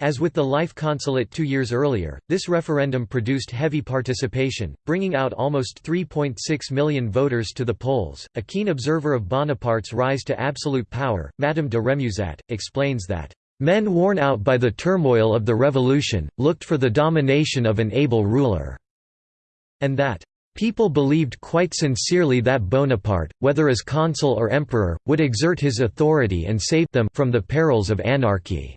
As with the life consulate two years earlier, this referendum produced heavy participation, bringing out almost 3.6 million voters to the polls. A keen observer of Bonaparte's rise to absolute power, Madame de Remusat, explains that Men worn out by the turmoil of the revolution, looked for the domination of an able ruler", and that, People believed quite sincerely that Bonaparte, whether as consul or emperor, would exert his authority and save them from the perils of anarchy."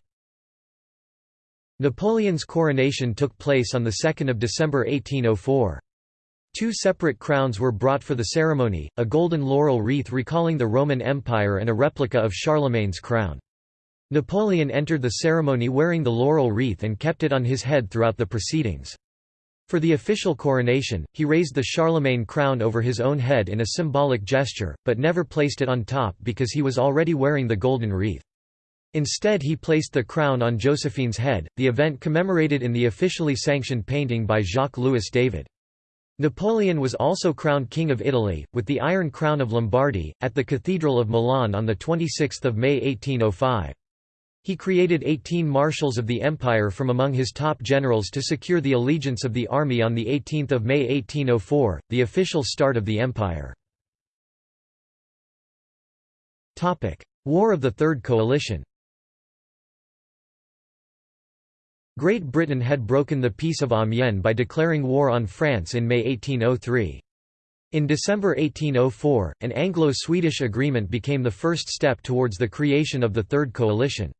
Napoleon's coronation took place on 2 December 1804. Two separate crowns were brought for the ceremony, a golden laurel wreath recalling the Roman Empire and a replica of Charlemagne's crown. Napoleon entered the ceremony wearing the laurel wreath and kept it on his head throughout the proceedings. For the official coronation, he raised the Charlemagne crown over his own head in a symbolic gesture, but never placed it on top because he was already wearing the golden wreath. Instead he placed the crown on Josephine's head, the event commemorated in the officially sanctioned painting by Jacques-Louis David. Napoleon was also crowned King of Italy, with the Iron Crown of Lombardy, at the Cathedral of Milan on 26 May 1805. He created 18 marshals of the empire from among his top generals to secure the allegiance of the army on 18 May 1804, the official start of the empire. War of the Third Coalition Great Britain had broken the Peace of Amiens by declaring war on France in May 1803. In December 1804, an Anglo-Swedish agreement became the first step towards the creation of the Third Coalition.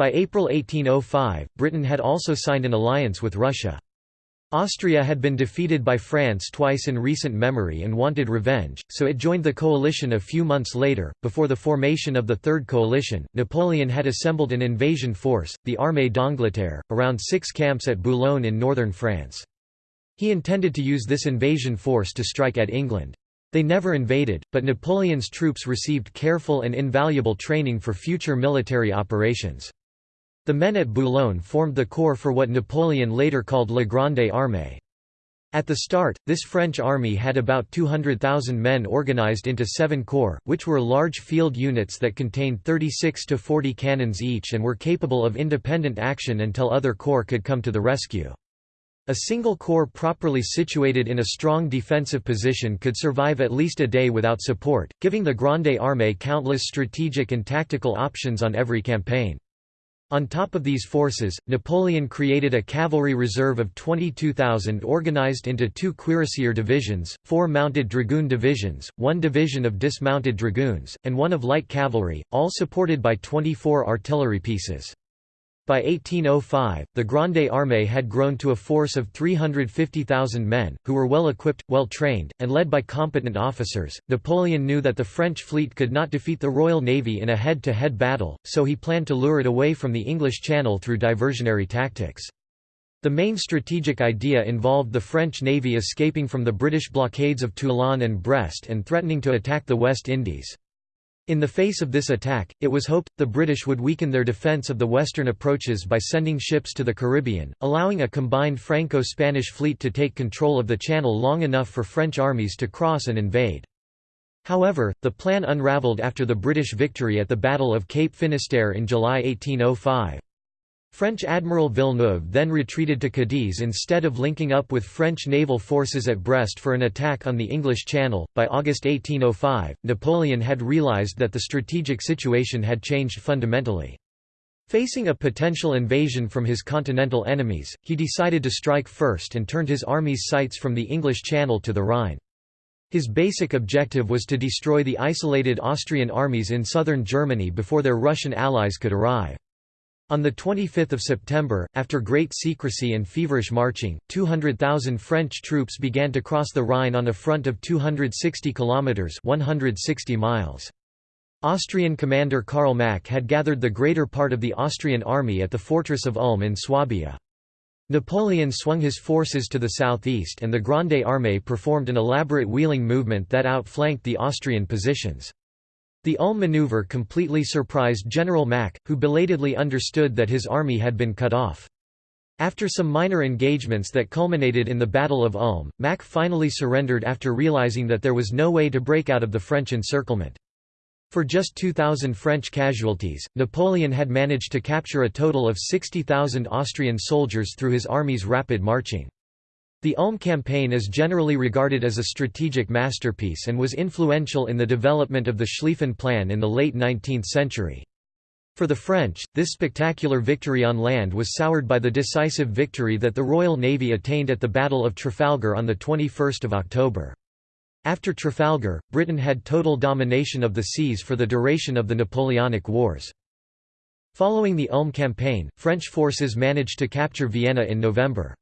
By April 1805, Britain had also signed an alliance with Russia. Austria had been defeated by France twice in recent memory and wanted revenge, so it joined the coalition a few months later. Before the formation of the Third Coalition, Napoleon had assembled an invasion force, the Armée d'Angleterre, around six camps at Boulogne in northern France. He intended to use this invasion force to strike at England. They never invaded, but Napoleon's troops received careful and invaluable training for future military operations. The men at Boulogne formed the corps for what Napoleon later called La Grande Armée. At the start, this French army had about 200,000 men organized into seven corps, which were large field units that contained 36 to 40 cannons each and were capable of independent action until other corps could come to the rescue. A single corps properly situated in a strong defensive position could survive at least a day without support, giving the Grande Armée countless strategic and tactical options on every campaign. On top of these forces, Napoleon created a cavalry reserve of 22,000 organized into two cuirassier divisions, four mounted dragoon divisions, one division of dismounted dragoons, and one of light cavalry, all supported by 24 artillery pieces. By 1805, the Grande Armée had grown to a force of 350,000 men, who were well equipped, well trained, and led by competent officers. Napoleon knew that the French fleet could not defeat the Royal Navy in a head to head battle, so he planned to lure it away from the English Channel through diversionary tactics. The main strategic idea involved the French navy escaping from the British blockades of Toulon and Brest and threatening to attack the West Indies. In the face of this attack, it was hoped, the British would weaken their defence of the western approaches by sending ships to the Caribbean, allowing a combined Franco-Spanish fleet to take control of the channel long enough for French armies to cross and invade. However, the plan unravelled after the British victory at the Battle of Cape Finisterre in July 1805. French Admiral Villeneuve then retreated to Cadiz instead of linking up with French naval forces at Brest for an attack on the English Channel. By August 1805, Napoleon had realized that the strategic situation had changed fundamentally. Facing a potential invasion from his continental enemies, he decided to strike first and turned his army's sights from the English Channel to the Rhine. His basic objective was to destroy the isolated Austrian armies in southern Germany before their Russian allies could arrive. On 25 September, after great secrecy and feverish marching, 200,000 French troops began to cross the Rhine on a front of 260 kilometres 160 miles. Austrian commander Karl Mack had gathered the greater part of the Austrian army at the fortress of Ulm in Swabia. Napoleon swung his forces to the southeast and the Grande Armée performed an elaborate wheeling movement that outflanked the Austrian positions. The Ulm maneuver completely surprised General Mack, who belatedly understood that his army had been cut off. After some minor engagements that culminated in the Battle of Ulm, Mack finally surrendered after realizing that there was no way to break out of the French encirclement. For just 2,000 French casualties, Napoleon had managed to capture a total of 60,000 Austrian soldiers through his army's rapid marching. The Ulm campaign is generally regarded as a strategic masterpiece and was influential in the development of the Schlieffen Plan in the late 19th century. For the French, this spectacular victory on land was soured by the decisive victory that the Royal Navy attained at the Battle of Trafalgar on 21 October. After Trafalgar, Britain had total domination of the seas for the duration of the Napoleonic Wars. Following the Ulm campaign, French forces managed to capture Vienna in November.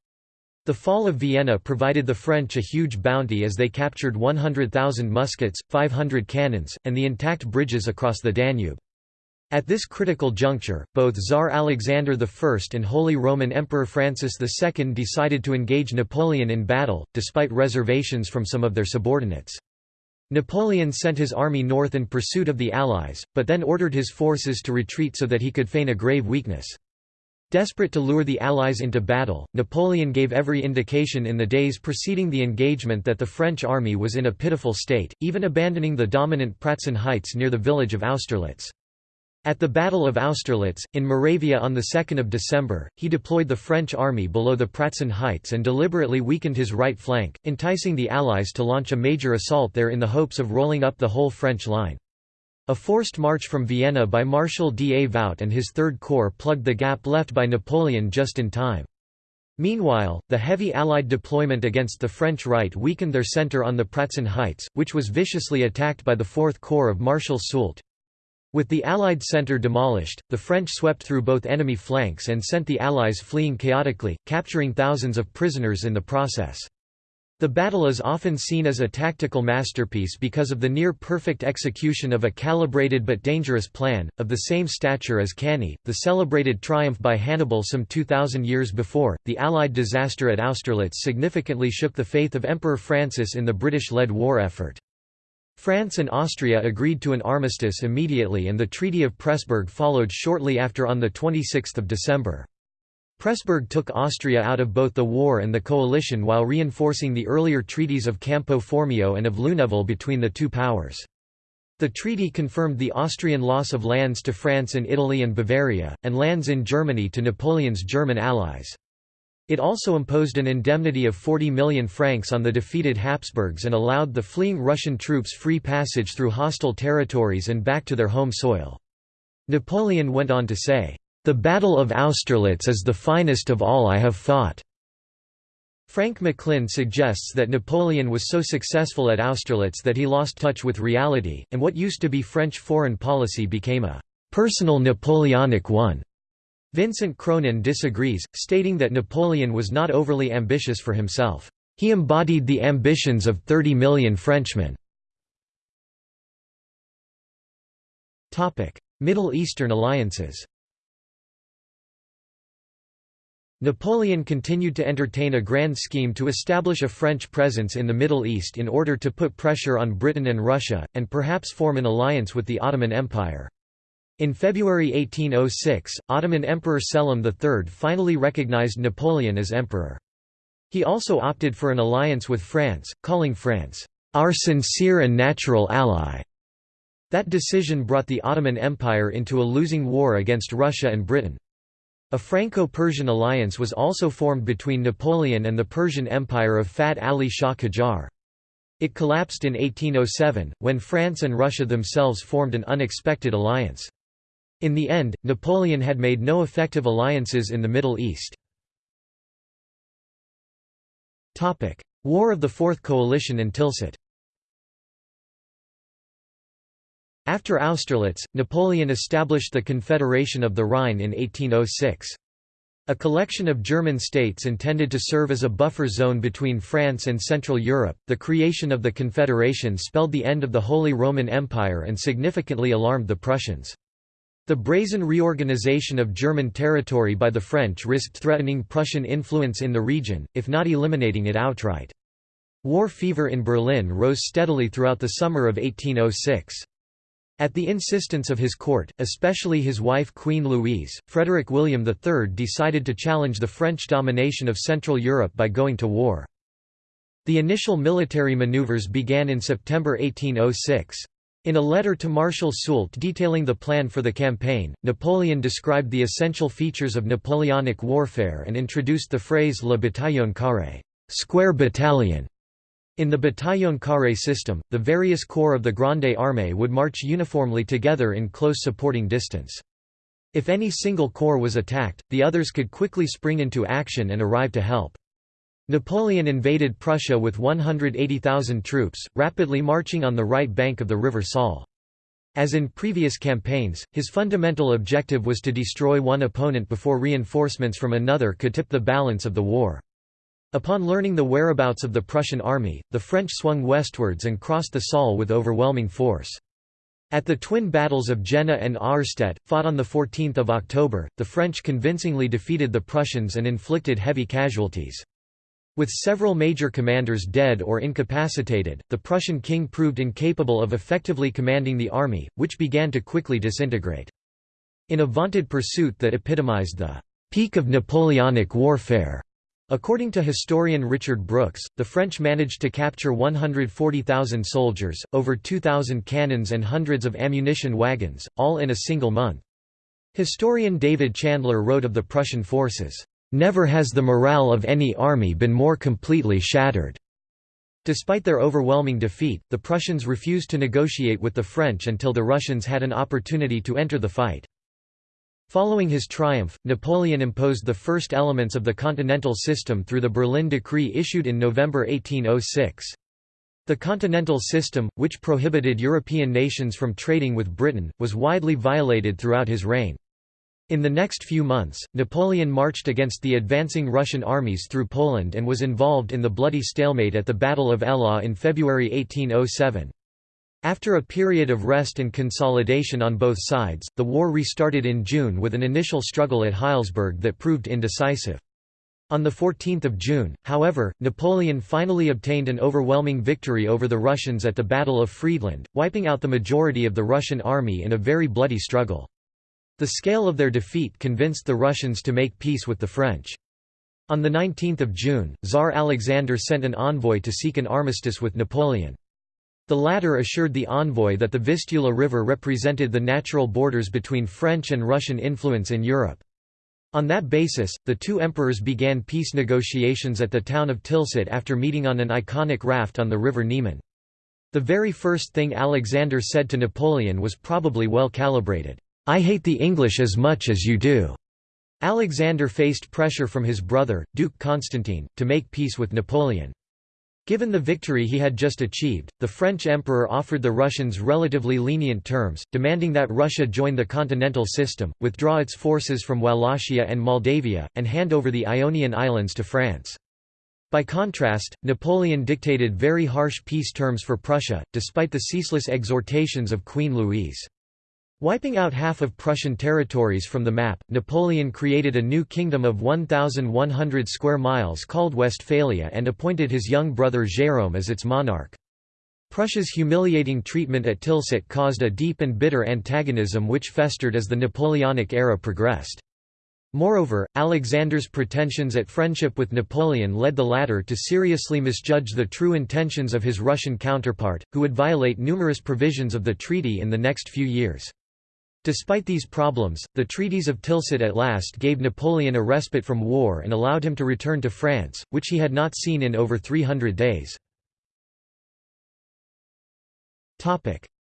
The fall of Vienna provided the French a huge bounty as they captured 100,000 muskets, 500 cannons, and the intact bridges across the Danube. At this critical juncture, both Tsar Alexander I and Holy Roman Emperor Francis II decided to engage Napoleon in battle, despite reservations from some of their subordinates. Napoleon sent his army north in pursuit of the Allies, but then ordered his forces to retreat so that he could feign a grave weakness. Desperate to lure the Allies into battle, Napoleon gave every indication in the days preceding the engagement that the French army was in a pitiful state, even abandoning the dominant Pratzen Heights near the village of Austerlitz. At the Battle of Austerlitz, in Moravia on 2 December, he deployed the French army below the Pratzen Heights and deliberately weakened his right flank, enticing the Allies to launch a major assault there in the hopes of rolling up the whole French line. A forced march from Vienna by Marshal D. A. Davout and his Third Corps plugged the gap left by Napoleon just in time. Meanwhile, the heavy Allied deployment against the French right weakened their centre on the Pratzen Heights, which was viciously attacked by the Fourth Corps of Marshal Soult. With the Allied centre demolished, the French swept through both enemy flanks and sent the Allies fleeing chaotically, capturing thousands of prisoners in the process. The battle is often seen as a tactical masterpiece because of the near-perfect execution of a calibrated but dangerous plan, of the same stature as Cannae, the celebrated triumph by Hannibal some 2,000 years before. The Allied disaster at Austerlitz significantly shook the faith of Emperor Francis in the British-led war effort. France and Austria agreed to an armistice immediately and the Treaty of Pressburg followed shortly after on 26 December. Pressburg took Austria out of both the war and the coalition while reinforcing the earlier treaties of Campo Formio and of Luneville between the two powers. The treaty confirmed the Austrian loss of lands to France in Italy and Bavaria, and lands in Germany to Napoleon's German allies. It also imposed an indemnity of 40 million francs on the defeated Habsburgs and allowed the fleeing Russian troops free passage through hostile territories and back to their home soil. Napoleon went on to say, "...the Battle of Austerlitz is the finest of all I have fought." Frank McLynn suggests that Napoleon was so successful at Austerlitz that he lost touch with reality, and what used to be French foreign policy became a personal Napoleonic one. Vincent Cronin disagrees, stating that Napoleon was not overly ambitious for himself. He embodied the ambitions of 30 million Frenchmen. Middle Eastern alliances Napoleon continued to entertain a grand scheme to establish a French presence in the Middle East in order to put pressure on Britain and Russia, and perhaps form an alliance with the Ottoman Empire. In February 1806, Ottoman Emperor Selim III finally recognized Napoleon as emperor. He also opted for an alliance with France, calling France, "...our sincere and natural ally." That decision brought the Ottoman Empire into a losing war against Russia and Britain. A Franco-Persian alliance was also formed between Napoleon and the Persian Empire of Fath-Ali Shah Qajar. It collapsed in 1807, when France and Russia themselves formed an unexpected alliance. In the end, Napoleon had made no effective alliances in the Middle East. War of the Fourth Coalition and Tilsit After Austerlitz, Napoleon established the Confederation of the Rhine in 1806. A collection of German states intended to serve as a buffer zone between France and Central Europe, the creation of the Confederation spelled the end of the Holy Roman Empire and significantly alarmed the Prussians. The brazen reorganization of German territory by the French risked threatening Prussian influence in the region, if not eliminating it outright. War fever in Berlin rose steadily throughout the summer of 1806. At the insistence of his court, especially his wife Queen Louise, Frederick William III decided to challenge the French domination of Central Europe by going to war. The initial military maneuvers began in September 1806. In a letter to Marshal Soult detailing the plan for the campaign, Napoleon described the essential features of Napoleonic warfare and introduced the phrase Le bataillon carré square battalion". In the bataillon carré system, the various corps of the Grande Armée would march uniformly together in close supporting distance. If any single corps was attacked, the others could quickly spring into action and arrive to help. Napoleon invaded Prussia with 180,000 troops, rapidly marching on the right bank of the river Saale. As in previous campaigns, his fundamental objective was to destroy one opponent before reinforcements from another could tip the balance of the war. Upon learning the whereabouts of the Prussian army, the French swung westwards and crossed the Saale with overwhelming force. At the twin battles of Jena and Auerstedt, fought on 14 October, the French convincingly defeated the Prussians and inflicted heavy casualties. With several major commanders dead or incapacitated, the Prussian king proved incapable of effectively commanding the army, which began to quickly disintegrate. In a vaunted pursuit that epitomized the peak of Napoleonic warfare, According to historian Richard Brooks, the French managed to capture 140,000 soldiers, over 2,000 cannons and hundreds of ammunition wagons, all in a single month. Historian David Chandler wrote of the Prussian forces, Never has the morale of any army been more completely shattered. Despite their overwhelming defeat, the Prussians refused to negotiate with the French until the Russians had an opportunity to enter the fight. Following his triumph, Napoleon imposed the first elements of the Continental System through the Berlin Decree issued in November 1806. The Continental System, which prohibited European nations from trading with Britain, was widely violated throughout his reign. In the next few months, Napoleon marched against the advancing Russian armies through Poland and was involved in the bloody stalemate at the Battle of Eylau in February 1807. After a period of rest and consolidation on both sides, the war restarted in June with an initial struggle at Heilsberg that proved indecisive. On 14 June, however, Napoleon finally obtained an overwhelming victory over the Russians at the Battle of Friedland, wiping out the majority of the Russian army in a very bloody struggle. The scale of their defeat convinced the Russians to make peace with the French. On 19 June, Tsar Alexander sent an envoy to seek an armistice with Napoleon. The latter assured the envoy that the Vistula River represented the natural borders between French and Russian influence in Europe. On that basis, the two emperors began peace negotiations at the town of Tilsit after meeting on an iconic raft on the river Niemen. The very first thing Alexander said to Napoleon was probably well calibrated. I hate the English as much as you do." Alexander faced pressure from his brother, Duke Constantine, to make peace with Napoleon. Given the victory he had just achieved, the French emperor offered the Russians relatively lenient terms, demanding that Russia join the continental system, withdraw its forces from Wallachia and Moldavia, and hand over the Ionian Islands to France. By contrast, Napoleon dictated very harsh peace terms for Prussia, despite the ceaseless exhortations of Queen Louise. Wiping out half of Prussian territories from the map, Napoleon created a new kingdom of 1,100 square miles called Westphalia and appointed his young brother Jérôme as its monarch. Prussia's humiliating treatment at Tilsit caused a deep and bitter antagonism which festered as the Napoleonic era progressed. Moreover, Alexander's pretensions at friendship with Napoleon led the latter to seriously misjudge the true intentions of his Russian counterpart, who would violate numerous provisions of the treaty in the next few years. Despite these problems, the treaties of Tilsit at last gave Napoleon a respite from war and allowed him to return to France, which he had not seen in over 300 days.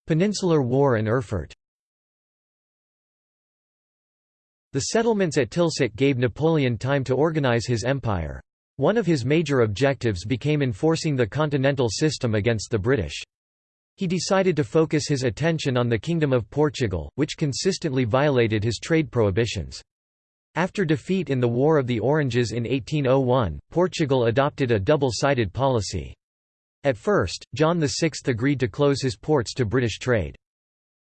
Peninsular War and Erfurt The settlements at Tilsit gave Napoleon time to organize his empire. One of his major objectives became enforcing the continental system against the British. He decided to focus his attention on the Kingdom of Portugal, which consistently violated his trade prohibitions. After defeat in the War of the Oranges in 1801, Portugal adopted a double-sided policy. At first, John VI agreed to close his ports to British trade.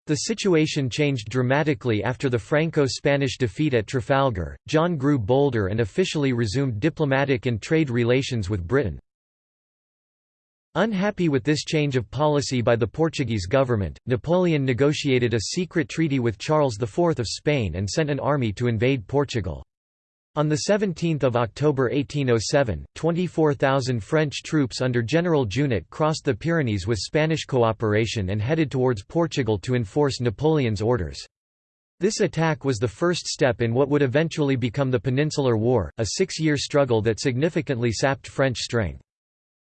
The situation changed dramatically after the Franco-Spanish defeat at Trafalgar. John grew bolder and officially resumed diplomatic and trade relations with Britain. Unhappy with this change of policy by the Portuguese government, Napoleon negotiated a secret treaty with Charles IV of Spain and sent an army to invade Portugal. On 17 October 1807, 24,000 French troops under General Junot crossed the Pyrenees with Spanish cooperation and headed towards Portugal to enforce Napoleon's orders. This attack was the first step in what would eventually become the Peninsular War, a six-year struggle that significantly sapped French strength.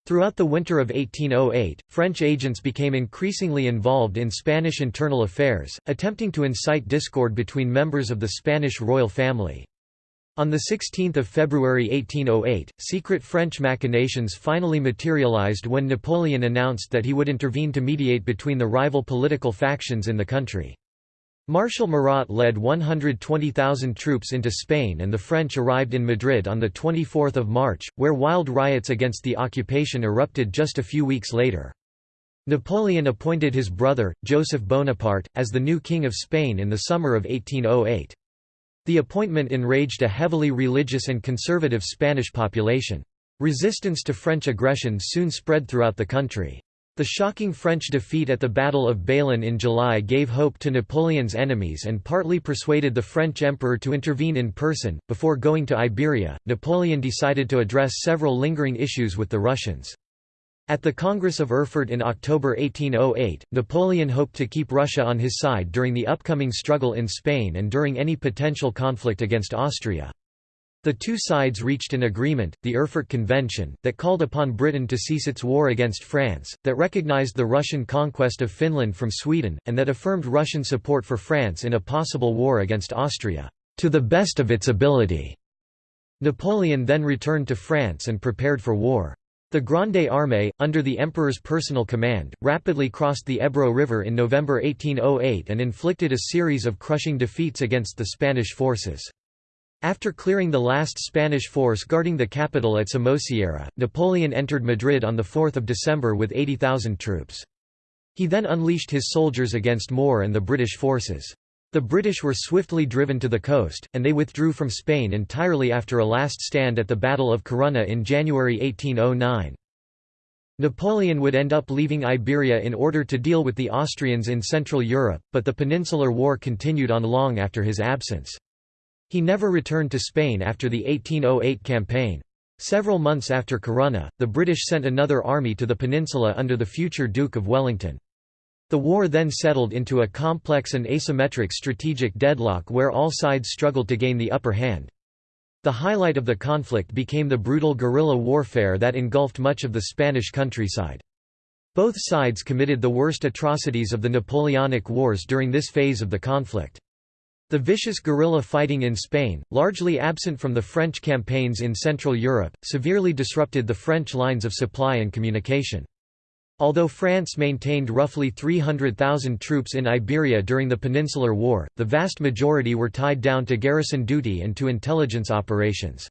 Throughout the winter of 1808, French agents became increasingly involved in Spanish internal affairs, attempting to incite discord between members of the Spanish royal family. On 16 February 1808, secret French machinations finally materialized when Napoleon announced that he would intervene to mediate between the rival political factions in the country. Marshal Murat led 120,000 troops into Spain and the French arrived in Madrid on 24 March, where wild riots against the occupation erupted just a few weeks later. Napoleon appointed his brother, Joseph Bonaparte, as the new King of Spain in the summer of 1808. The appointment enraged a heavily religious and conservative Spanish population. Resistance to French aggression soon spread throughout the country. The shocking French defeat at the Battle of Bailén in July gave hope to Napoleon's enemies and partly persuaded the French emperor to intervene in person. Before going to Iberia, Napoleon decided to address several lingering issues with the Russians. At the Congress of Erfurt in October 1808, Napoleon hoped to keep Russia on his side during the upcoming struggle in Spain and during any potential conflict against Austria. The two sides reached an agreement, the Erfurt Convention, that called upon Britain to cease its war against France, that recognized the Russian conquest of Finland from Sweden, and that affirmed Russian support for France in a possible war against Austria, to the best of its ability. Napoleon then returned to France and prepared for war. The Grande Armée, under the Emperor's personal command, rapidly crossed the Ebro River in November 1808 and inflicted a series of crushing defeats against the Spanish forces. After clearing the last Spanish force guarding the capital at Somosierra, Napoleon entered Madrid on 4 December with 80,000 troops. He then unleashed his soldiers against Moore and the British forces. The British were swiftly driven to the coast, and they withdrew from Spain entirely after a last stand at the Battle of Corunna in January 1809. Napoleon would end up leaving Iberia in order to deal with the Austrians in Central Europe, but the Peninsular War continued on long after his absence. He never returned to Spain after the 1808 campaign. Several months after Corunna, the British sent another army to the peninsula under the future Duke of Wellington. The war then settled into a complex and asymmetric strategic deadlock where all sides struggled to gain the upper hand. The highlight of the conflict became the brutal guerrilla warfare that engulfed much of the Spanish countryside. Both sides committed the worst atrocities of the Napoleonic Wars during this phase of the conflict. The vicious guerrilla fighting in Spain, largely absent from the French campaigns in Central Europe, severely disrupted the French lines of supply and communication. Although France maintained roughly 300,000 troops in Iberia during the Peninsular War, the vast majority were tied down to garrison duty and to intelligence operations.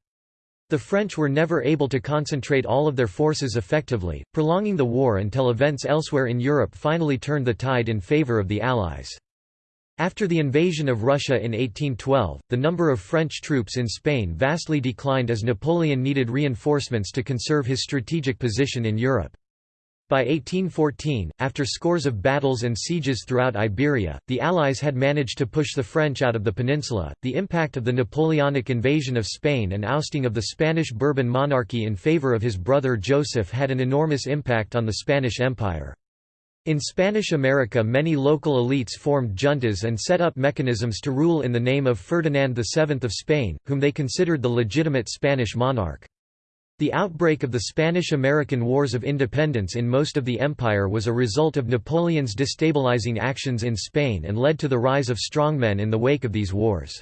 The French were never able to concentrate all of their forces effectively, prolonging the war until events elsewhere in Europe finally turned the tide in favour of the Allies. After the invasion of Russia in 1812, the number of French troops in Spain vastly declined as Napoleon needed reinforcements to conserve his strategic position in Europe. By 1814, after scores of battles and sieges throughout Iberia, the Allies had managed to push the French out of the peninsula. The impact of the Napoleonic invasion of Spain and ousting of the Spanish Bourbon monarchy in favor of his brother Joseph had an enormous impact on the Spanish Empire. In Spanish America many local elites formed juntas and set up mechanisms to rule in the name of Ferdinand VII of Spain, whom they considered the legitimate Spanish monarch. The outbreak of the Spanish–American Wars of Independence in most of the empire was a result of Napoleon's destabilizing actions in Spain and led to the rise of strongmen in the wake of these wars.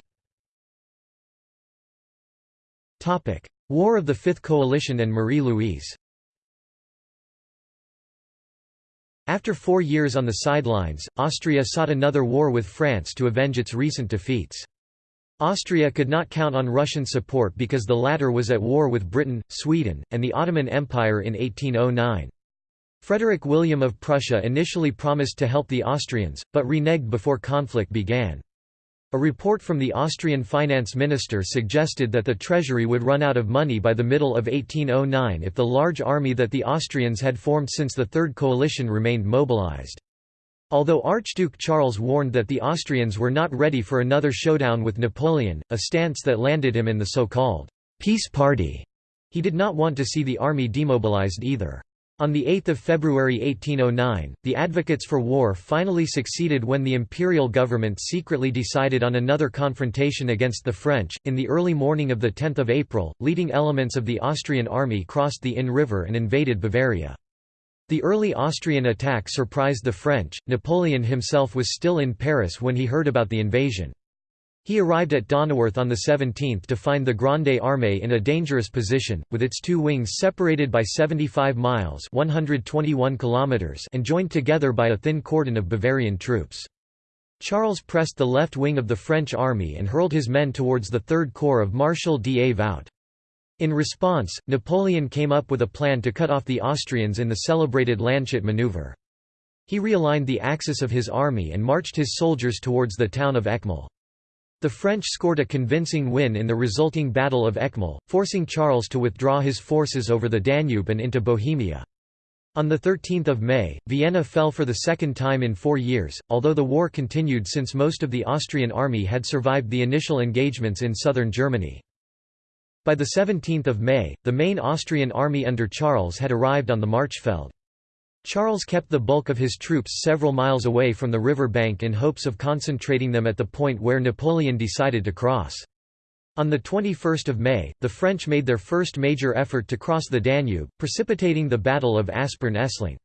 War of the Fifth Coalition and Marie-Louise After four years on the sidelines, Austria sought another war with France to avenge its recent defeats. Austria could not count on Russian support because the latter was at war with Britain, Sweden, and the Ottoman Empire in 1809. Frederick William of Prussia initially promised to help the Austrians, but reneged before conflict began. A report from the Austrian finance minister suggested that the treasury would run out of money by the middle of 1809 if the large army that the Austrians had formed since the Third Coalition remained mobilized. Although Archduke Charles warned that the Austrians were not ready for another showdown with Napoleon, a stance that landed him in the so-called «peace party», he did not want to see the army demobilized either. On 8 February 1809, the advocates for war finally succeeded when the imperial government secretly decided on another confrontation against the French. In the early morning of 10 April, leading elements of the Austrian army crossed the Inn River and invaded Bavaria. The early Austrian attack surprised the French. Napoleon himself was still in Paris when he heard about the invasion. He arrived at Donauwörth on the 17th to find the Grande Armée in a dangerous position, with its two wings separated by 75 miles 121 kilometers and joined together by a thin cordon of Bavarian troops. Charles pressed the left wing of the French army and hurled his men towards the Third Corps of Marshal D.A. Davout. In response, Napoleon came up with a plan to cut off the Austrians in the celebrated Landshut maneuver. He realigned the axis of his army and marched his soldiers towards the town of Eckmühl. The French scored a convincing win in the resulting Battle of Eckmühl, forcing Charles to withdraw his forces over the Danube and into Bohemia. On 13 May, Vienna fell for the second time in four years, although the war continued since most of the Austrian army had survived the initial engagements in southern Germany. By 17 May, the main Austrian army under Charles had arrived on the Marchfeld. Charles kept the bulk of his troops several miles away from the river bank in hopes of concentrating them at the point where Napoleon decided to cross. On 21 May, the French made their first major effort to cross the Danube, precipitating the Battle of Aspern-Essling.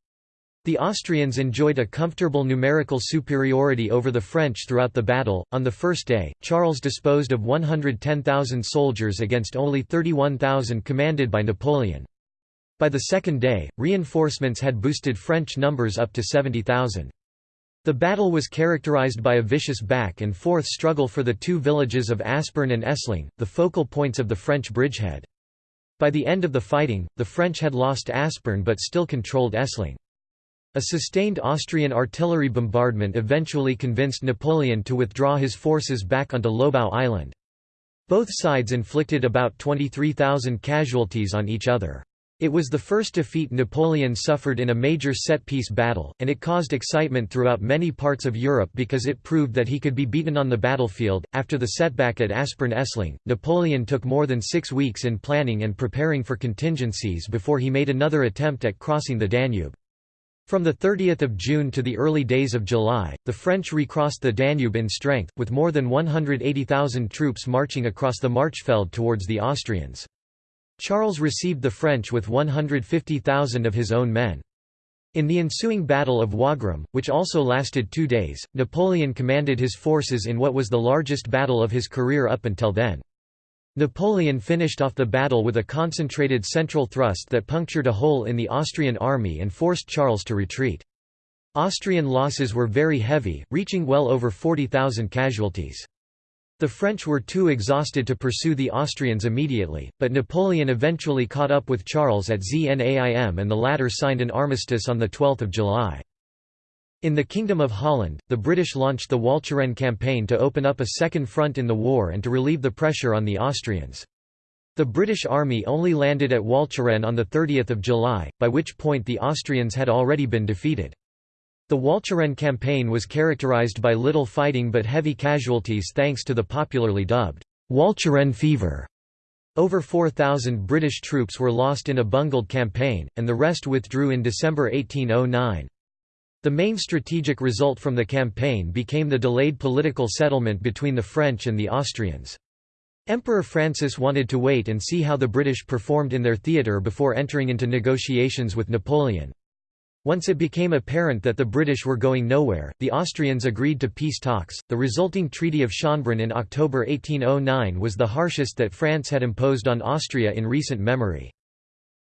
The Austrians enjoyed a comfortable numerical superiority over the French throughout the battle. On the first day, Charles disposed of 110,000 soldiers against only 31,000 commanded by Napoleon. By the second day, reinforcements had boosted French numbers up to 70,000. The battle was characterized by a vicious back and forth struggle for the two villages of Aspern and Essling, the focal points of the French bridgehead. By the end of the fighting, the French had lost Aspern but still controlled Essling. A sustained Austrian artillery bombardment eventually convinced Napoleon to withdraw his forces back onto Lobau Island. Both sides inflicted about 23,000 casualties on each other. It was the first defeat Napoleon suffered in a major set-piece battle, and it caused excitement throughout many parts of Europe because it proved that he could be beaten on the battlefield. After the setback at Aspern-Essling, Napoleon took more than six weeks in planning and preparing for contingencies before he made another attempt at crossing the Danube. From 30 June to the early days of July, the French recrossed the Danube in strength, with more than 180,000 troops marching across the Marchfeld towards the Austrians. Charles received the French with 150,000 of his own men. In the ensuing Battle of Wagram, which also lasted two days, Napoleon commanded his forces in what was the largest battle of his career up until then. Napoleon finished off the battle with a concentrated central thrust that punctured a hole in the Austrian army and forced Charles to retreat. Austrian losses were very heavy, reaching well over 40,000 casualties. The French were too exhausted to pursue the Austrians immediately, but Napoleon eventually caught up with Charles at Znaim and the latter signed an armistice on 12 July. In the Kingdom of Holland, the British launched the Walcheren campaign to open up a second front in the war and to relieve the pressure on the Austrians. The British army only landed at Walcheren on 30 July, by which point the Austrians had already been defeated. The Walcheren campaign was characterized by little fighting but heavy casualties thanks to the popularly dubbed Walcheren fever. Over 4,000 British troops were lost in a bungled campaign, and the rest withdrew in December 1809. The main strategic result from the campaign became the delayed political settlement between the French and the Austrians. Emperor Francis wanted to wait and see how the British performed in their theatre before entering into negotiations with Napoleon. Once it became apparent that the British were going nowhere, the Austrians agreed to peace talks. The resulting Treaty of Schönbrunn in October 1809 was the harshest that France had imposed on Austria in recent memory.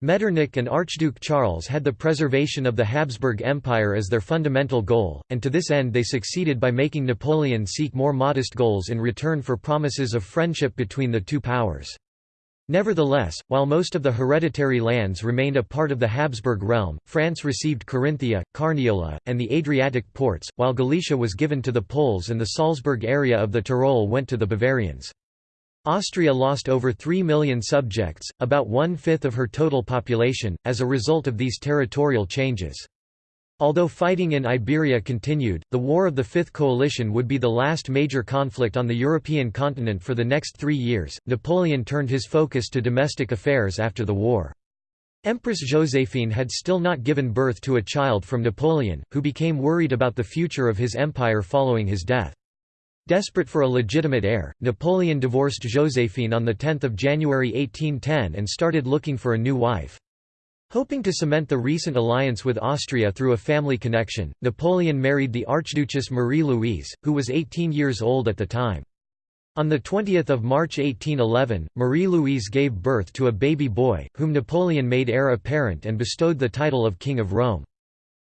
Metternich and Archduke Charles had the preservation of the Habsburg Empire as their fundamental goal, and to this end they succeeded by making Napoleon seek more modest goals in return for promises of friendship between the two powers. Nevertheless, while most of the hereditary lands remained a part of the Habsburg realm, France received Carinthia, Carniola, and the Adriatic ports, while Galicia was given to the Poles and the Salzburg area of the Tyrol went to the Bavarians. Austria lost over 3 million subjects, about one-fifth of her total population, as a result of these territorial changes. Although fighting in Iberia continued, the War of the Fifth Coalition would be the last major conflict on the European continent for the next three years. Napoleon turned his focus to domestic affairs after the war. Empress Joséphine had still not given birth to a child from Napoleon, who became worried about the future of his empire following his death. Desperate for a legitimate heir, Napoleon divorced Joséphine on 10 January 1810 and started looking for a new wife. Hoping to cement the recent alliance with Austria through a family connection, Napoleon married the Archduchess Marie-Louise, who was 18 years old at the time. On 20 March 1811, Marie-Louise gave birth to a baby boy, whom Napoleon made heir apparent and bestowed the title of King of Rome.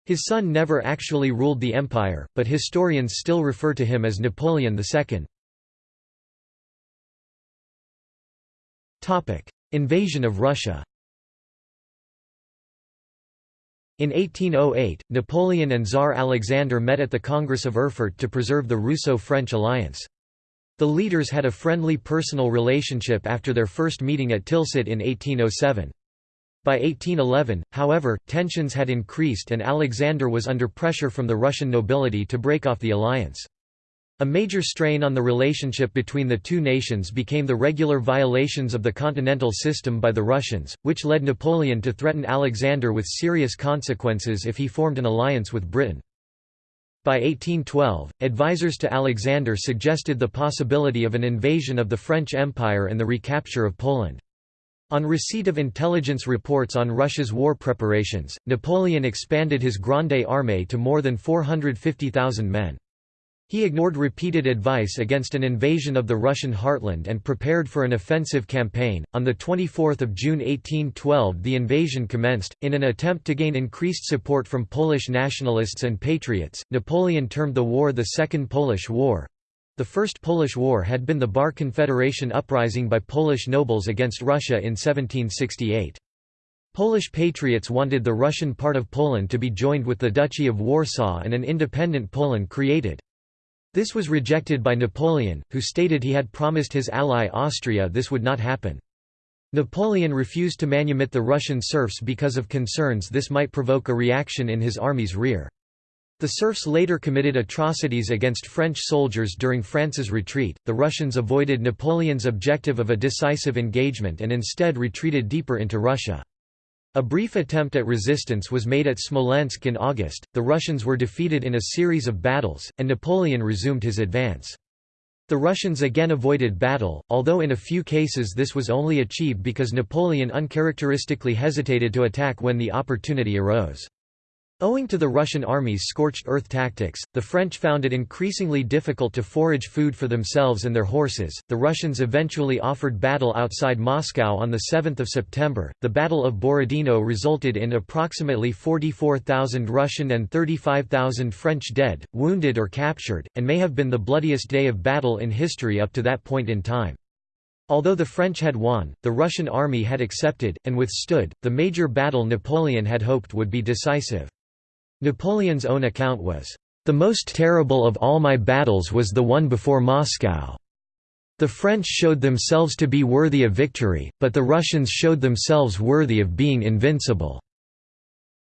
His son never actually ruled the empire, but historians still refer to him as Napoleon II. Invasion of Russia In 1808, Napoleon and Tsar Alexander met at the Congress of Erfurt to preserve the Russo-French alliance. The leaders had a friendly personal relationship after their first meeting at Tilsit in 1807. By 1811, however, tensions had increased and Alexander was under pressure from the Russian nobility to break off the alliance. A major strain on the relationship between the two nations became the regular violations of the continental system by the Russians, which led Napoleon to threaten Alexander with serious consequences if he formed an alliance with Britain. By 1812, advisers to Alexander suggested the possibility of an invasion of the French Empire and the recapture of Poland. On receipt of intelligence reports on Russia's war preparations, Napoleon expanded his Grande Armée to more than 450,000 men. He ignored repeated advice against an invasion of the Russian heartland and prepared for an offensive campaign. On the 24th of June 1812, the invasion commenced in an attempt to gain increased support from Polish nationalists and patriots. Napoleon termed the war the Second Polish War. The First Polish War had been the Bar Confederation uprising by Polish nobles against Russia in 1768. Polish patriots wanted the Russian part of Poland to be joined with the Duchy of Warsaw and an independent Poland created. This was rejected by Napoleon, who stated he had promised his ally Austria this would not happen. Napoleon refused to manumit the Russian serfs because of concerns this might provoke a reaction in his army's rear. The serfs later committed atrocities against French soldiers during France's retreat. The Russians avoided Napoleon's objective of a decisive engagement and instead retreated deeper into Russia. A brief attempt at resistance was made at Smolensk in August, the Russians were defeated in a series of battles, and Napoleon resumed his advance. The Russians again avoided battle, although in a few cases this was only achieved because Napoleon uncharacteristically hesitated to attack when the opportunity arose. Owing to the Russian army's scorched earth tactics, the French found it increasingly difficult to forage food for themselves and their horses. The Russians eventually offered battle outside Moscow on the 7th of September. The Battle of Borodino resulted in approximately 44,000 Russian and 35,000 French dead, wounded or captured, and may have been the bloodiest day of battle in history up to that point in time. Although the French had won, the Russian army had accepted, and withstood, the major battle Napoleon had hoped would be decisive. Napoleon's own account was, "...the most terrible of all my battles was the one before Moscow. The French showed themselves to be worthy of victory, but the Russians showed themselves worthy of being invincible."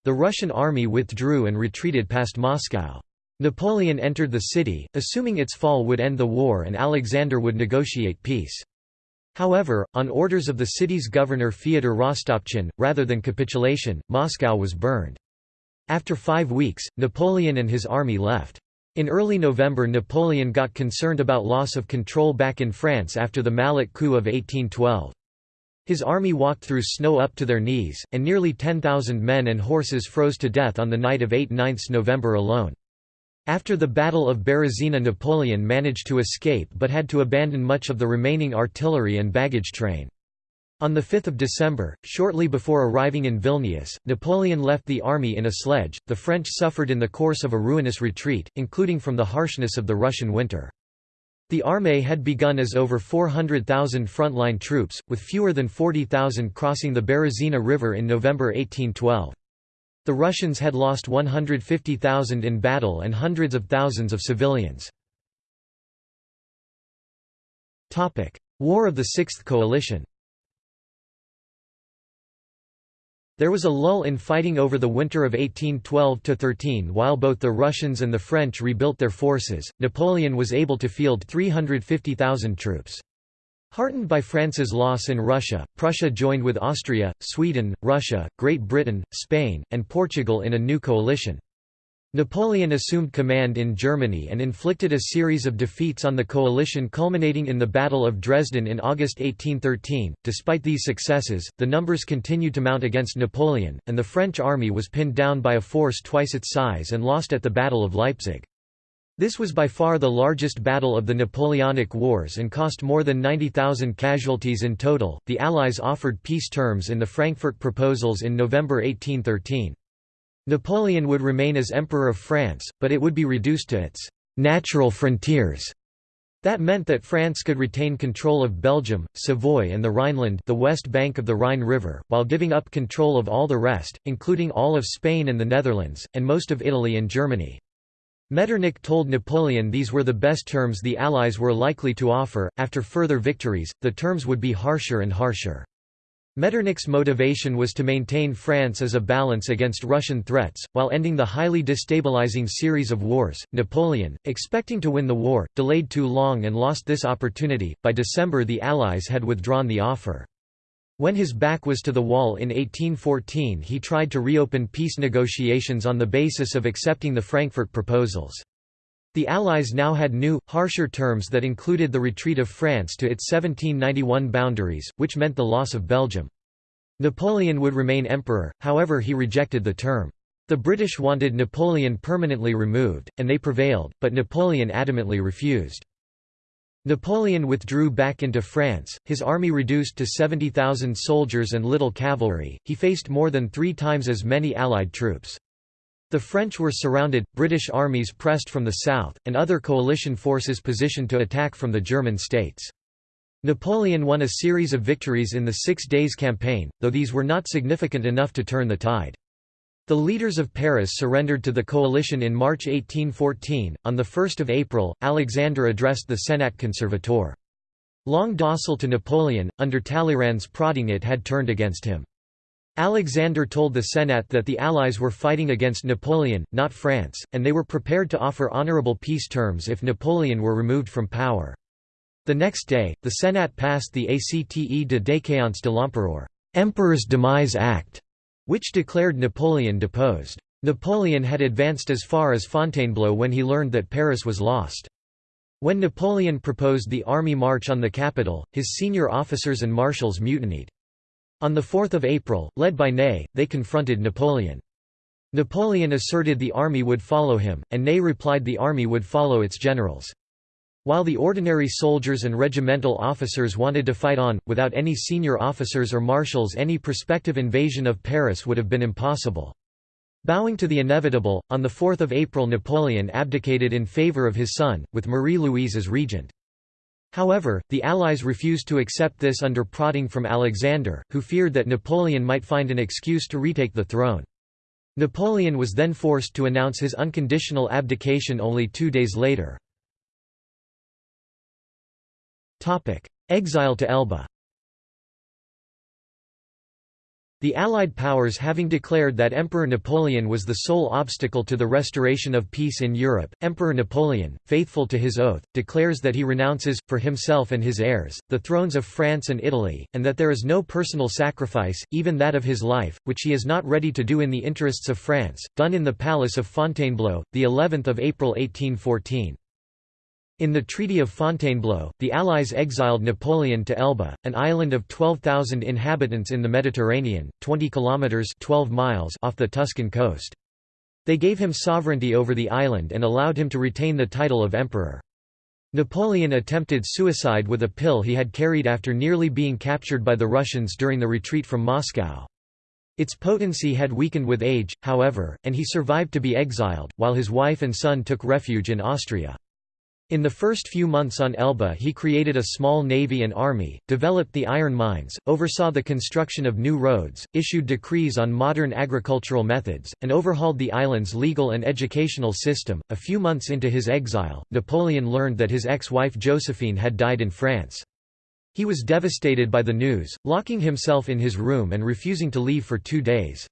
The Russian army withdrew and retreated past Moscow. Napoleon entered the city, assuming its fall would end the war and Alexander would negotiate peace. However, on orders of the city's governor Fyodor Rostopchin, rather than capitulation, Moscow was burned. After five weeks, Napoleon and his army left. In early November Napoleon got concerned about loss of control back in France after the Mallet coup of 1812. His army walked through snow up to their knees, and nearly 10,000 men and horses froze to death on the night of 8–9 November alone. After the Battle of Berezina Napoleon managed to escape but had to abandon much of the remaining artillery and baggage train. On 5 December, shortly before arriving in Vilnius, Napoleon left the army in a sledge. The French suffered in the course of a ruinous retreat, including from the harshness of the Russian winter. The armée had begun as over 400,000 frontline troops, with fewer than 40,000 crossing the Berezina River in November 1812. The Russians had lost 150,000 in battle and hundreds of thousands of civilians. War of the Sixth Coalition There was a lull in fighting over the winter of 1812–13 while both the Russians and the French rebuilt their forces, Napoleon was able to field 350,000 troops. Heartened by France's loss in Russia, Prussia joined with Austria, Sweden, Russia, Great Britain, Spain, and Portugal in a new coalition. Napoleon assumed command in Germany and inflicted a series of defeats on the coalition culminating in the Battle of Dresden in August 1813. Despite these successes, the numbers continued to mount against Napoleon, and the French army was pinned down by a force twice its size and lost at the Battle of Leipzig. This was by far the largest battle of the Napoleonic Wars and cost more than 90,000 casualties in total. The Allies offered peace terms in the Frankfurt Proposals in November 1813. Napoleon would remain as Emperor of France, but it would be reduced to its natural frontiers. That meant that France could retain control of Belgium, Savoy and the Rhineland the west bank of the Rhine River, while giving up control of all the rest, including all of Spain and the Netherlands, and most of Italy and Germany. Metternich told Napoleon these were the best terms the Allies were likely to offer. After further victories, the terms would be harsher and harsher. Metternich's motivation was to maintain France as a balance against Russian threats, while ending the highly destabilizing series of wars. Napoleon, expecting to win the war, delayed too long and lost this opportunity. By December, the Allies had withdrawn the offer. When his back was to the wall in 1814 he tried to reopen peace negotiations on the basis of accepting the Frankfurt proposals. The Allies now had new, harsher terms that included the retreat of France to its 1791 boundaries, which meant the loss of Belgium. Napoleon would remain emperor, however he rejected the term. The British wanted Napoleon permanently removed, and they prevailed, but Napoleon adamantly refused. Napoleon withdrew back into France, his army reduced to 70,000 soldiers and little cavalry, he faced more than three times as many Allied troops. The French were surrounded, British armies pressed from the south, and other coalition forces positioned to attack from the German states. Napoleon won a series of victories in the Six Days Campaign, though these were not significant enough to turn the tide. The leaders of Paris surrendered to the coalition in March 1814. On 1 April, Alexander addressed the Senat Conservateur. Long docile to Napoleon, under Talleyrand's prodding it had turned against him. Alexander told the Senate that the Allies were fighting against Napoleon, not France, and they were prepared to offer honorable peace terms if Napoleon were removed from power. The next day, the Senate passed the Acte de déchéance de l'Empereur Emperor's Demise Act, which declared Napoleon deposed. Napoleon had advanced as far as Fontainebleau when he learned that Paris was lost. When Napoleon proposed the army march on the capital, his senior officers and marshals mutinied. On 4 April, led by Ney, they confronted Napoleon. Napoleon asserted the army would follow him, and Ney replied the army would follow its generals. While the ordinary soldiers and regimental officers wanted to fight on, without any senior officers or marshals any prospective invasion of Paris would have been impossible. Bowing to the inevitable, on 4 April Napoleon abdicated in favour of his son, with Marie-Louise as regent. However, the Allies refused to accept this under prodding from Alexander, who feared that Napoleon might find an excuse to retake the throne. Napoleon was then forced to announce his unconditional abdication only two days later. Exile to Elba The Allied powers having declared that Emperor Napoleon was the sole obstacle to the restoration of peace in Europe, Emperor Napoleon, faithful to his oath, declares that he renounces, for himself and his heirs, the thrones of France and Italy, and that there is no personal sacrifice, even that of his life, which he is not ready to do in the interests of France, done in the palace of Fontainebleau, the 11th of April 1814. In the Treaty of Fontainebleau, the Allies exiled Napoleon to Elba, an island of 12,000 inhabitants in the Mediterranean, 20 kilometers 12 miles off the Tuscan coast. They gave him sovereignty over the island and allowed him to retain the title of emperor. Napoleon attempted suicide with a pill he had carried after nearly being captured by the Russians during the retreat from Moscow. Its potency had weakened with age, however, and he survived to be exiled, while his wife and son took refuge in Austria. In the first few months on Elba he created a small navy and army, developed the iron mines, oversaw the construction of new roads, issued decrees on modern agricultural methods, and overhauled the island's legal and educational system. A few months into his exile, Napoleon learned that his ex-wife Josephine had died in France. He was devastated by the news, locking himself in his room and refusing to leave for two days.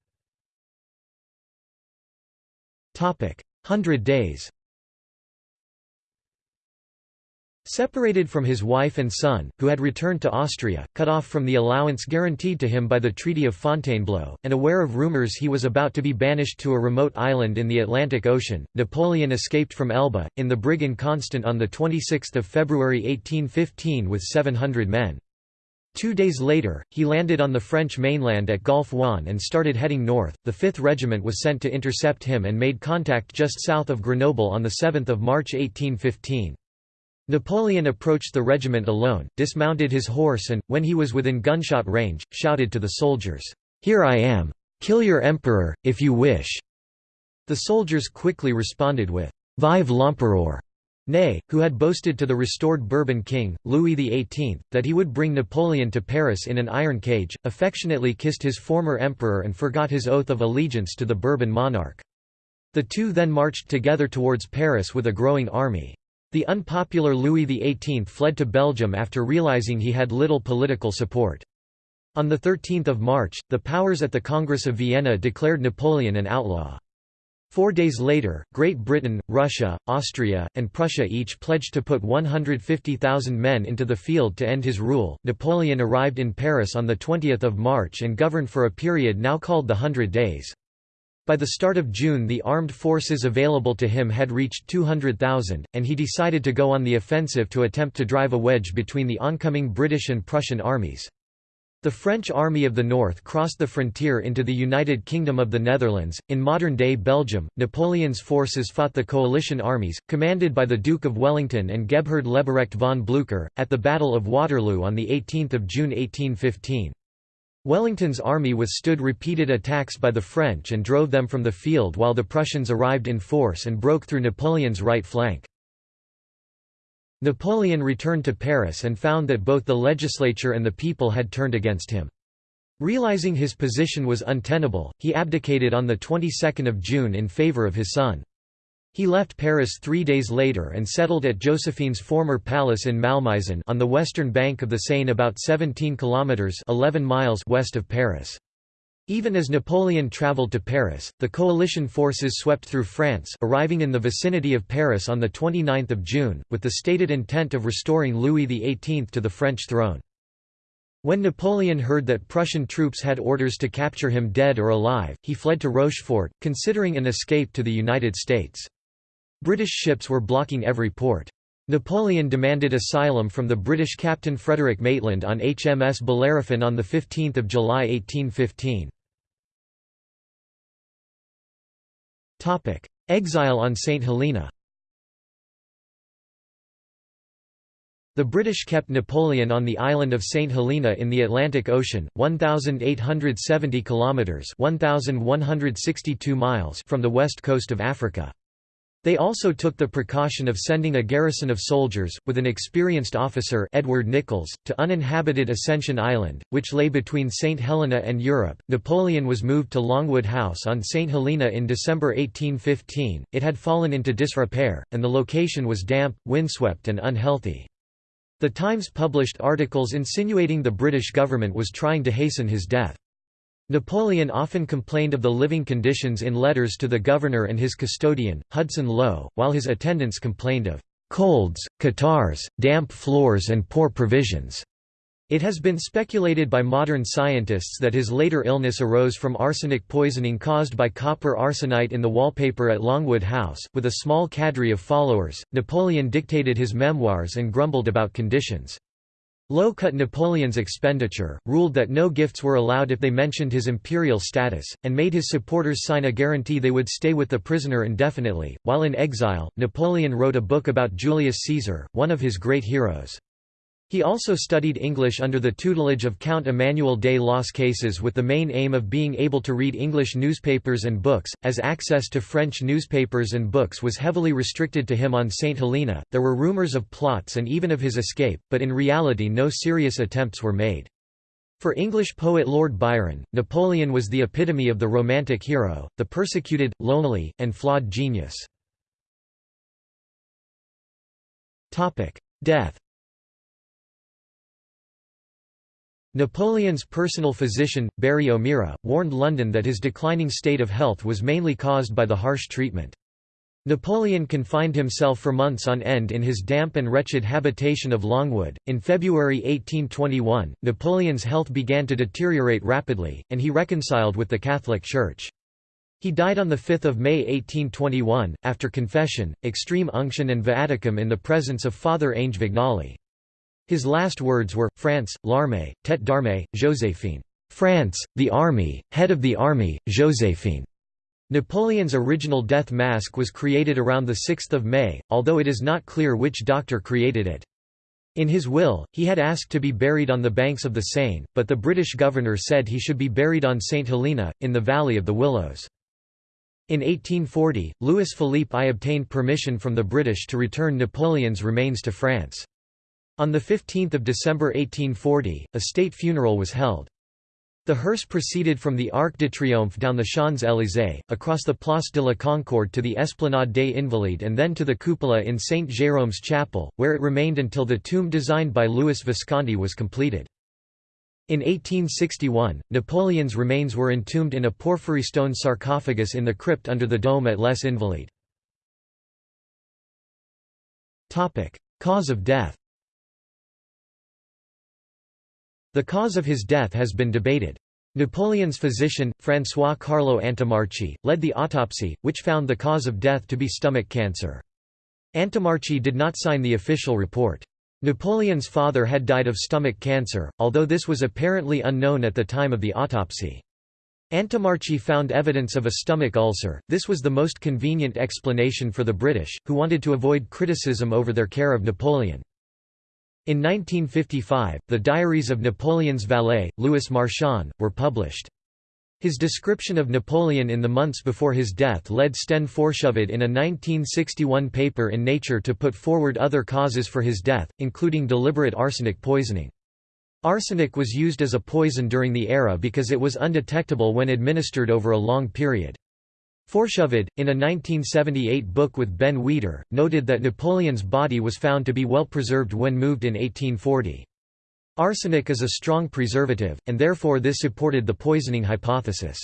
Hundred Days Separated from his wife and son, who had returned to Austria, cut off from the allowance guaranteed to him by the Treaty of Fontainebleau, and aware of rumours he was about to be banished to a remote island in the Atlantic Ocean, Napoleon escaped from Elba, in the brig Inconstant on 26 February 1815 with 700 men. Two days later, he landed on the French mainland at Golfe-Juan and started heading north. The 5th Regiment was sent to intercept him and made contact just south of Grenoble on 7 March 1815. Napoleon approached the regiment alone, dismounted his horse and, when he was within gunshot range, shouted to the soldiers, "'Here I am! Kill your emperor, if you wish!' The soldiers quickly responded with, "'Vive l'empereur!' Ney, who had boasted to the restored Bourbon king, Louis XVIII, that he would bring Napoleon to Paris in an iron cage, affectionately kissed his former emperor and forgot his oath of allegiance to the Bourbon monarch. The two then marched together towards Paris with a growing army. The unpopular Louis XVIII fled to Belgium after realizing he had little political support. On 13 March, the powers at the Congress of Vienna declared Napoleon an outlaw. Four days later, Great Britain, Russia, Austria, and Prussia each pledged to put 150,000 men into the field to end his rule. Napoleon arrived in Paris on 20 March and governed for a period now called the Hundred Days. By the start of June the armed forces available to him had reached 200,000, and he decided to go on the offensive to attempt to drive a wedge between the oncoming British and Prussian armies. The French Army of the North crossed the frontier into the United Kingdom of the Netherlands. In modern day Belgium, Napoleon's forces fought the coalition armies, commanded by the Duke of Wellington and Gebhard Leberecht von Blücher, at the Battle of Waterloo on 18 June 1815. Wellington's army withstood repeated attacks by the French and drove them from the field while the Prussians arrived in force and broke through Napoleon's right flank. Napoleon returned to Paris and found that both the legislature and the people had turned against him. Realizing his position was untenable, he abdicated on the 22nd of June in favor of his son. He left Paris three days later and settled at Josephine's former palace in Malmaison on the western bank of the Seine about 17 kilometres 11 miles west of Paris. Even as Napoleon travelled to Paris, the coalition forces swept through France arriving in the vicinity of Paris on 29 June, with the stated intent of restoring Louis XVIII to the French throne. When Napoleon heard that Prussian troops had orders to capture him dead or alive, he fled to Rochefort, considering an escape to the United States. British ships were blocking every port. Napoleon demanded asylum from the British captain Frederick Maitland on HMS Bellerophon on 15 July 1815. Exile on St Helena The British kept Napoleon on the island of St Helena in the Atlantic Ocean, 1870 kilometers, 1162 miles from the west coast of Africa. They also took the precaution of sending a garrison of soldiers, with an experienced officer Edward Nicolls, to uninhabited Ascension Island, which lay between St. Helena and Europe. Napoleon was moved to Longwood House on St. Helena in December 1815. It had fallen into disrepair, and the location was damp, windswept, and unhealthy. The Times published articles insinuating the British government was trying to hasten his death. Napoleon often complained of the living conditions in letters to the governor and his custodian, Hudson Lowe, while his attendants complained of colds, catarrhs, damp floors and poor provisions. It has been speculated by modern scientists that his later illness arose from arsenic poisoning caused by copper arsenite in the wallpaper at Longwood House. With a small cadre of followers, Napoleon dictated his memoirs and grumbled about conditions. Lowe cut Napoleon's expenditure, ruled that no gifts were allowed if they mentioned his imperial status, and made his supporters sign a guarantee they would stay with the prisoner indefinitely. While in exile, Napoleon wrote a book about Julius Caesar, one of his great heroes. He also studied English under the tutelage of Count Emmanuel de Las Cases with the main aim of being able to read English newspapers and books, as access to French newspapers and books was heavily restricted to him on St. Helena. There were rumors of plots and even of his escape, but in reality no serious attempts were made. For English poet Lord Byron, Napoleon was the epitome of the romantic hero, the persecuted, lonely, and flawed genius. Death Napoleon's personal physician, Barry O'Meara, warned London that his declining state of health was mainly caused by the harsh treatment. Napoleon confined himself for months on end in his damp and wretched habitation of Longwood. In February 1821, Napoleon's health began to deteriorate rapidly, and he reconciled with the Catholic Church. He died on 5 May 1821, after confession, extreme unction and viaticum in the presence of Father Ange Vignali. His last words were, France, l'armée, tête d'armée, Joséphine. France, the army, head of the army, Joséphine. Napoleon's original death mask was created around 6 May, although it is not clear which doctor created it. In his will, he had asked to be buried on the banks of the Seine, but the British governor said he should be buried on St. Helena, in the Valley of the Willows. In 1840, Louis Philippe I obtained permission from the British to return Napoleon's remains to France. On 15 December 1840, a state funeral was held. The hearse proceeded from the Arc de Triomphe down the Champs-Élysées, across the Place de la Concorde to the Esplanade des Invalides and then to the cupola in St. Jérôme's chapel, where it remained until the tomb designed by Louis Visconti was completed. In 1861, Napoleon's remains were entombed in a porphyry stone sarcophagus in the crypt under the dome at Les Invalides. Cause of death The cause of his death has been debated. Napoleon's physician, François Carlo Antommarchi, led the autopsy, which found the cause of death to be stomach cancer. Antommarchi did not sign the official report. Napoleon's father had died of stomach cancer, although this was apparently unknown at the time of the autopsy. Antommarchi found evidence of a stomach ulcer, this was the most convenient explanation for the British, who wanted to avoid criticism over their care of Napoleon. In 1955, the diaries of Napoleon's valet, Louis Marchand, were published. His description of Napoleon in the months before his death led Sten Forshufvud in a 1961 paper in Nature to put forward other causes for his death, including deliberate arsenic poisoning. Arsenic was used as a poison during the era because it was undetectable when administered over a long period. Forshufvud, in a 1978 book with Ben Weider, noted that Napoleon's body was found to be well preserved when moved in 1840. Arsenic is a strong preservative, and therefore this supported the poisoning hypothesis.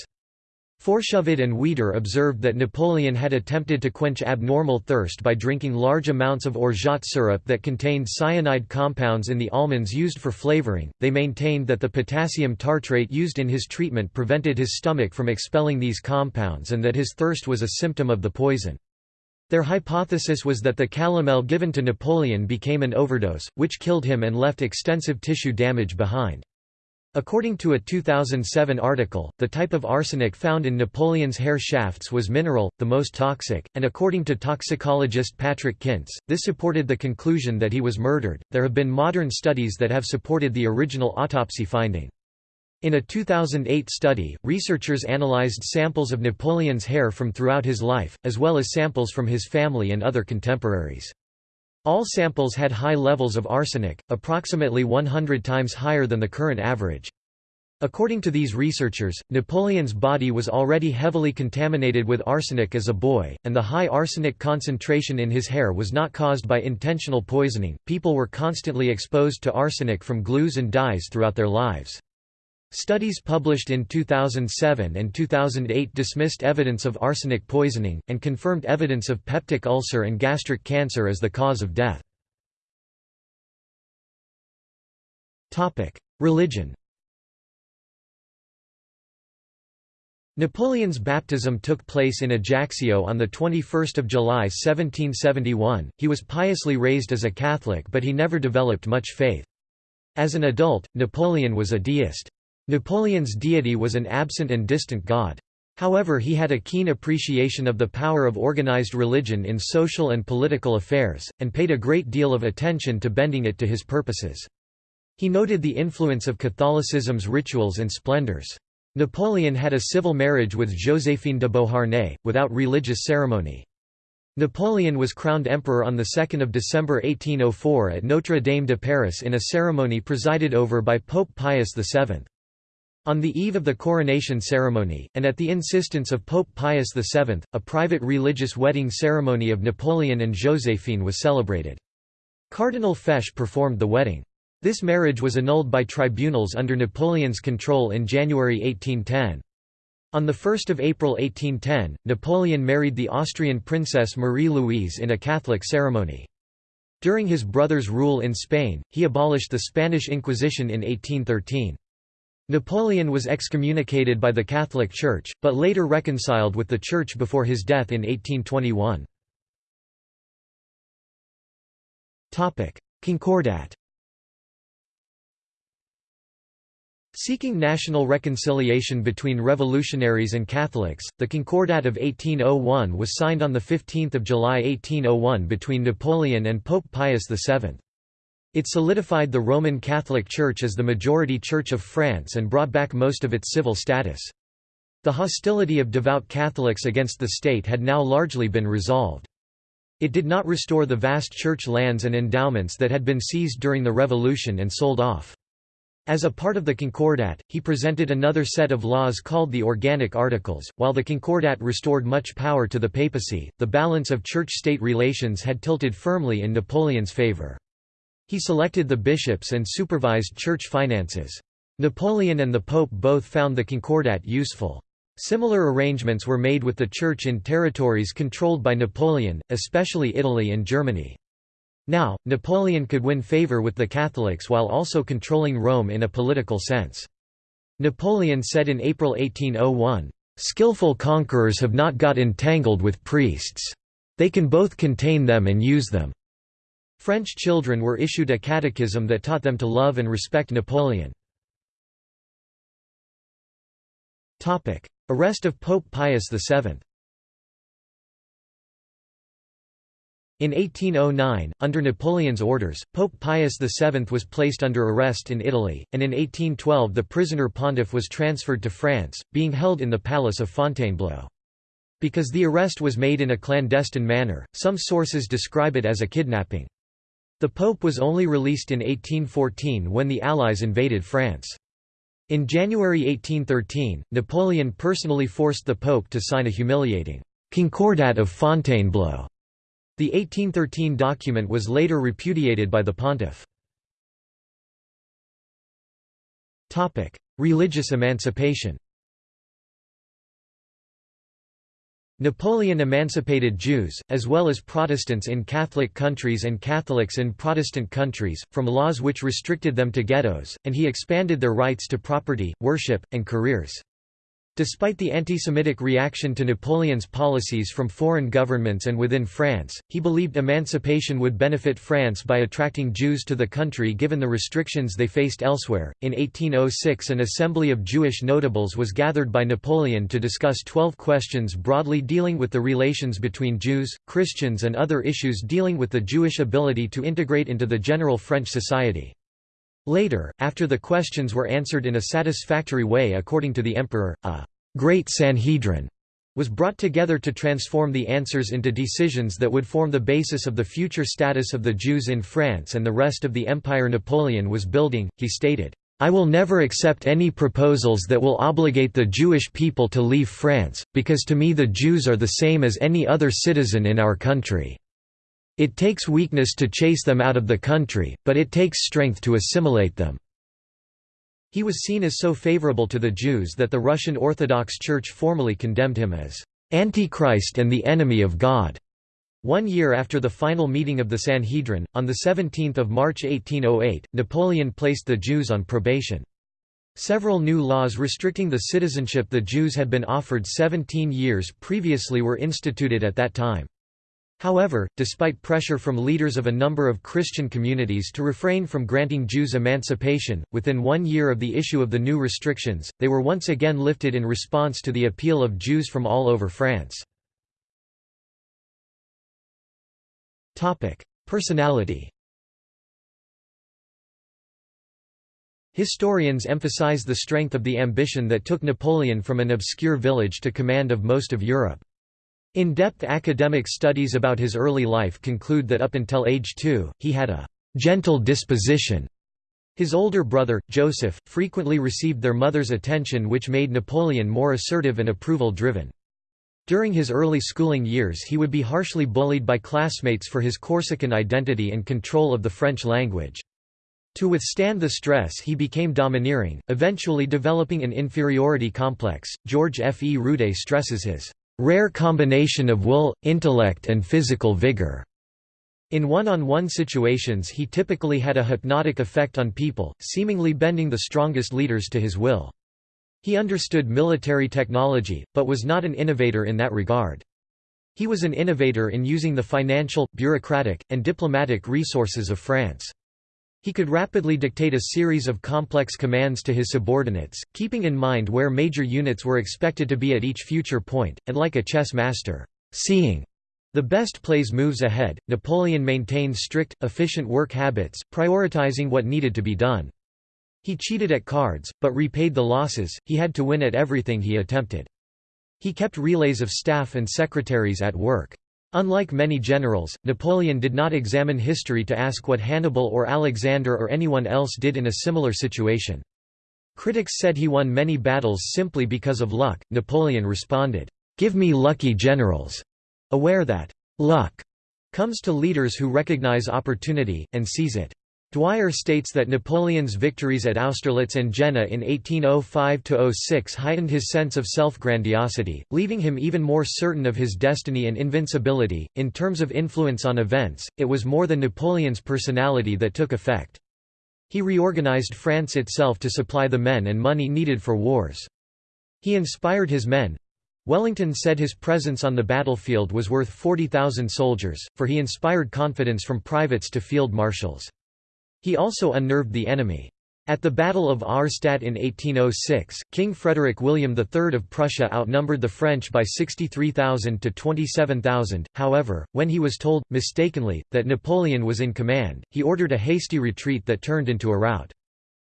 Forshufvud and Weider observed that Napoleon had attempted to quench abnormal thirst by drinking large amounts of orgeat syrup that contained cyanide compounds in the almonds used for flavoring. They maintained that the potassium tartrate used in his treatment prevented his stomach from expelling these compounds and that his thirst was a symptom of the poison. Their hypothesis was that the calomel given to Napoleon became an overdose, which killed him and left extensive tissue damage behind. According to a 2007 article, the type of arsenic found in Napoleon's hair shafts was mineral, the most toxic, and according to toxicologist Patrick Kintz, this supported the conclusion that he was murdered. There have been modern studies that have supported the original autopsy finding. In a 2008 study, researchers analyzed samples of Napoleon's hair from throughout his life, as well as samples from his family and other contemporaries. All samples had high levels of arsenic, approximately 100 times higher than the current average. According to these researchers, Napoleon's body was already heavily contaminated with arsenic as a boy, and the high arsenic concentration in his hair was not caused by intentional poisoning. People were constantly exposed to arsenic from glues and dyes throughout their lives. Studies published in 2007 and 2008 dismissed evidence of arsenic poisoning, and confirmed evidence of peptic ulcer and gastric cancer as the cause of death. Religion Napoleon's baptism took place in Ajaccio on 21 July 1771. He was piously raised as a Catholic but he never developed much faith. As an adult, Napoleon was a deist. Napoleon's deity was an absent and distant god. However he had a keen appreciation of the power of organized religion in social and political affairs, and paid a great deal of attention to bending it to his purposes. He noted the influence of Catholicism's rituals and splendors. Napoleon had a civil marriage with Joséphine de Beauharnais, without religious ceremony. Napoleon was crowned emperor on 2 December 1804 at Notre Dame de Paris in a ceremony presided over by Pope Pius VII. On the eve of the coronation ceremony, and at the insistence of Pope Pius VII, a private religious wedding ceremony of Napoleon and Joséphine was celebrated. Cardinal Fesch performed the wedding. This marriage was annulled by tribunals under Napoleon's control in January 1810. On 1 April 1810, Napoleon married the Austrian princess Marie-Louise in a Catholic ceremony. During his brother's rule in Spain, he abolished the Spanish Inquisition in 1813. Napoleon was excommunicated by the Catholic Church, but later reconciled with the Church before his death in 1821. Concordat Seeking national reconciliation between revolutionaries and Catholics, the Concordat of 1801 was signed on 15 July 1801 between Napoleon and Pope Pius VII. It solidified the Roman Catholic Church as the majority Church of France and brought back most of its civil status. The hostility of devout Catholics against the state had now largely been resolved. It did not restore the vast church lands and endowments that had been seized during the Revolution and sold off. As a part of the Concordat, he presented another set of laws called the Organic Articles. While the Concordat restored much power to the papacy, the balance of church state relations had tilted firmly in Napoleon's favor. He selected the bishops and supervised church finances. Napoleon and the Pope both found the Concordat useful. Similar arrangements were made with the Church in territories controlled by Napoleon, especially Italy and Germany. Now, Napoleon could win favor with the Catholics while also controlling Rome in a political sense. Napoleon said in April 1801, "...skillful conquerors have not got entangled with priests. They can both contain them and use them." French children were issued a catechism that taught them to love and respect Napoleon. Arrest of Pope Pius VII In 1809, under Napoleon's orders, Pope Pius VII was placed under arrest in Italy, and in 1812 the prisoner pontiff was transferred to France, being held in the palace of Fontainebleau. Because the arrest was made in a clandestine manner, some sources describe it as a kidnapping. The pope was only released in 1814 when the Allies invaded France. In January 1813, Napoleon personally forced the pope to sign a humiliating «Concordat of Fontainebleau» The 1813 document was later repudiated by the pontiff. Religious emancipation Napoleon emancipated Jews, as well as Protestants in Catholic countries and Catholics in Protestant countries, from laws which restricted them to ghettos, and he expanded their rights to property, worship, and careers. Despite the anti-Semitic reaction to Napoleon's policies from foreign governments and within France, he believed emancipation would benefit France by attracting Jews to the country given the restrictions they faced elsewhere. In 1806, an assembly of Jewish notables was gathered by Napoleon to discuss 12 questions broadly dealing with the relations between Jews, Christians, and other issues dealing with the Jewish ability to integrate into the general French society. Later, after the questions were answered in a satisfactory way according to the emperor, a «great Sanhedrin» was brought together to transform the answers into decisions that would form the basis of the future status of the Jews in France and the rest of the empire Napoleon was building. He stated, I will never accept any proposals that will obligate the Jewish people to leave France, because to me the Jews are the same as any other citizen in our country. It takes weakness to chase them out of the country, but it takes strength to assimilate them." He was seen as so favorable to the Jews that the Russian Orthodox Church formally condemned him as "...Antichrist and the enemy of God." One year after the final meeting of the Sanhedrin, on 17 March 1808, Napoleon placed the Jews on probation. Several new laws restricting the citizenship the Jews had been offered 17 years previously were instituted at that time. However, despite pressure from leaders of a number of Christian communities to refrain from granting Jews emancipation, within one year of the issue of the new restrictions, they were once again lifted in response to the appeal of Jews from all over France. Personality Historians emphasize the strength of the ambition that took Napoleon from an obscure village to command of most of Europe. In-depth academic studies about his early life conclude that up until age two, he had a «gentle disposition». His older brother, Joseph, frequently received their mother's attention which made Napoleon more assertive and approval-driven. During his early schooling years he would be harshly bullied by classmates for his Corsican identity and control of the French language. To withstand the stress he became domineering, eventually developing an inferiority complex. George F. E. Rude stresses his rare combination of will, intellect and physical vigor. In one-on-one -on -one situations he typically had a hypnotic effect on people, seemingly bending the strongest leaders to his will. He understood military technology, but was not an innovator in that regard. He was an innovator in using the financial, bureaucratic, and diplomatic resources of France. He could rapidly dictate a series of complex commands to his subordinates, keeping in mind where major units were expected to be at each future point, and like a chess master, seeing the best plays moves ahead. Napoleon maintained strict, efficient work habits, prioritizing what needed to be done. He cheated at cards, but repaid the losses, he had to win at everything he attempted. He kept relays of staff and secretaries at work. Unlike many generals, Napoleon did not examine history to ask what Hannibal or Alexander or anyone else did in a similar situation. Critics said he won many battles simply because of luck. Napoleon responded, Give me lucky generals, aware that luck comes to leaders who recognize opportunity, and seize it. Dwyer states that Napoleon's victories at Austerlitz and Jena in 1805–06 heightened his sense of self-grandiosity, leaving him even more certain of his destiny and invincibility. In terms of influence on events, it was more than Napoleon's personality that took effect. He reorganized France itself to supply the men and money needed for wars. He inspired his men, Wellington said his presence on the battlefield was worth 40,000 soldiers, for he inspired confidence from privates to field marshals. He also unnerved the enemy. At the Battle of Auerstedt in 1806, King Frederick William III of Prussia outnumbered the French by 63,000 to 27,000. However, when he was told, mistakenly, that Napoleon was in command, he ordered a hasty retreat that turned into a rout.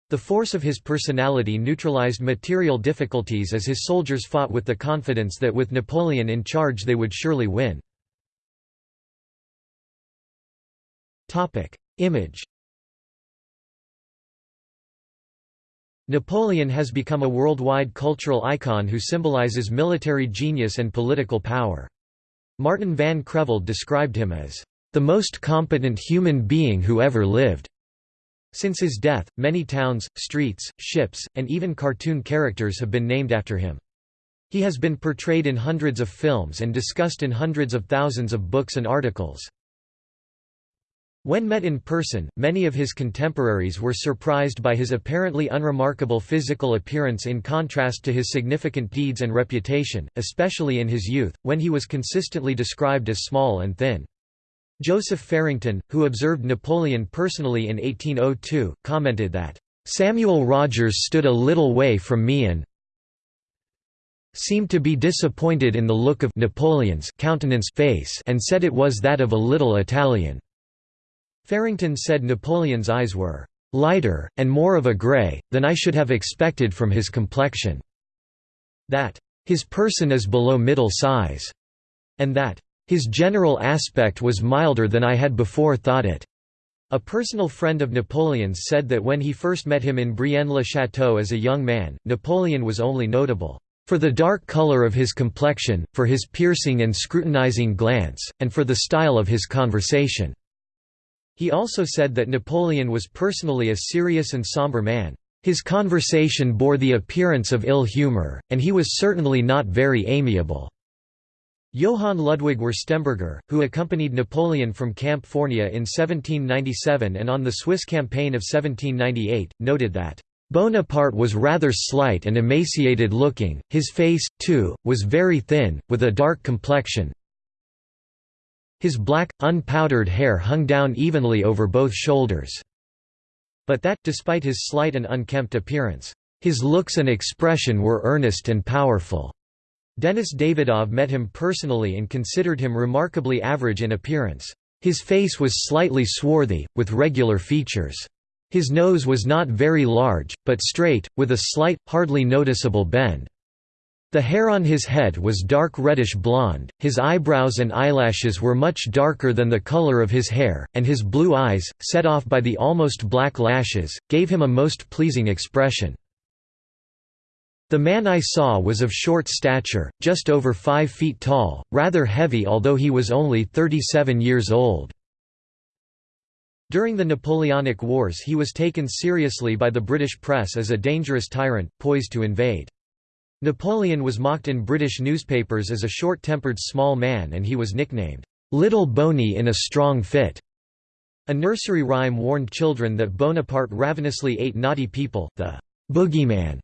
The force of his personality neutralized material difficulties as his soldiers fought with the confidence that with Napoleon in charge they would surely win. Image Napoleon has become a worldwide cultural icon who symbolizes military genius and political power. Martin van Creveld described him as, "...the most competent human being who ever lived." Since his death, many towns, streets, ships, and even cartoon characters have been named after him. He has been portrayed in hundreds of films and discussed in hundreds of thousands of books and articles. When met in person, many of his contemporaries were surprised by his apparently unremarkable physical appearance in contrast to his significant deeds and reputation, especially in his youth, when he was consistently described as small and thin. Joseph Farington, who observed Napoleon personally in 1802, commented that, "...Samuel Rogers stood a little way from me and seemed to be disappointed in the look of Napoleon's countenance face and said it was that of a little Italian." Farington said Napoleon's eyes were lighter, and more of a grey, than I should have expected from his complexion. That his person is below middle size, and that his general aspect was milder than I had before thought it. A personal friend of Napoleon's said that when he first met him in Brienne-le-Château as a young man, Napoleon was only notable for the dark color of his complexion, for his piercing and scrutinizing glance, and for the style of his conversation. He also said that Napoleon was personally a serious and somber man. His conversation bore the appearance of ill humor, and he was certainly not very amiable. Johann Ludwig Wurstemberger, who accompanied Napoleon from Campo Formio in 1797 and on the Swiss campaign of 1798, noted that Bonaparte was rather slight and emaciated looking, his face, too, was very thin, with a dark complexion, his black, unpowdered hair hung down evenly over both shoulders. But that, despite his slight and unkempt appearance, his looks and expression were earnest and powerful. Denis Davidov met him personally and considered him remarkably average in appearance. His face was slightly swarthy, with regular features. His nose was not very large, but straight, with a slight, hardly noticeable bend. The hair on his head was dark reddish blonde, his eyebrows and eyelashes were much darker than the color of his hair, and his blue eyes, set off by the almost black lashes, gave him a most pleasing expression. The man I saw was of short stature, just over five feet tall, rather heavy although he was only 37 years old. During the Napoleonic Wars he was taken seriously by the British press as a dangerous tyrant, poised to invade. Napoleon was mocked in British newspapers as a short-tempered small man and he was nicknamed, "'Little Boney in a strong fit'". A nursery rhyme warned children that Bonaparte ravenously ate naughty people, the "'boogeyman'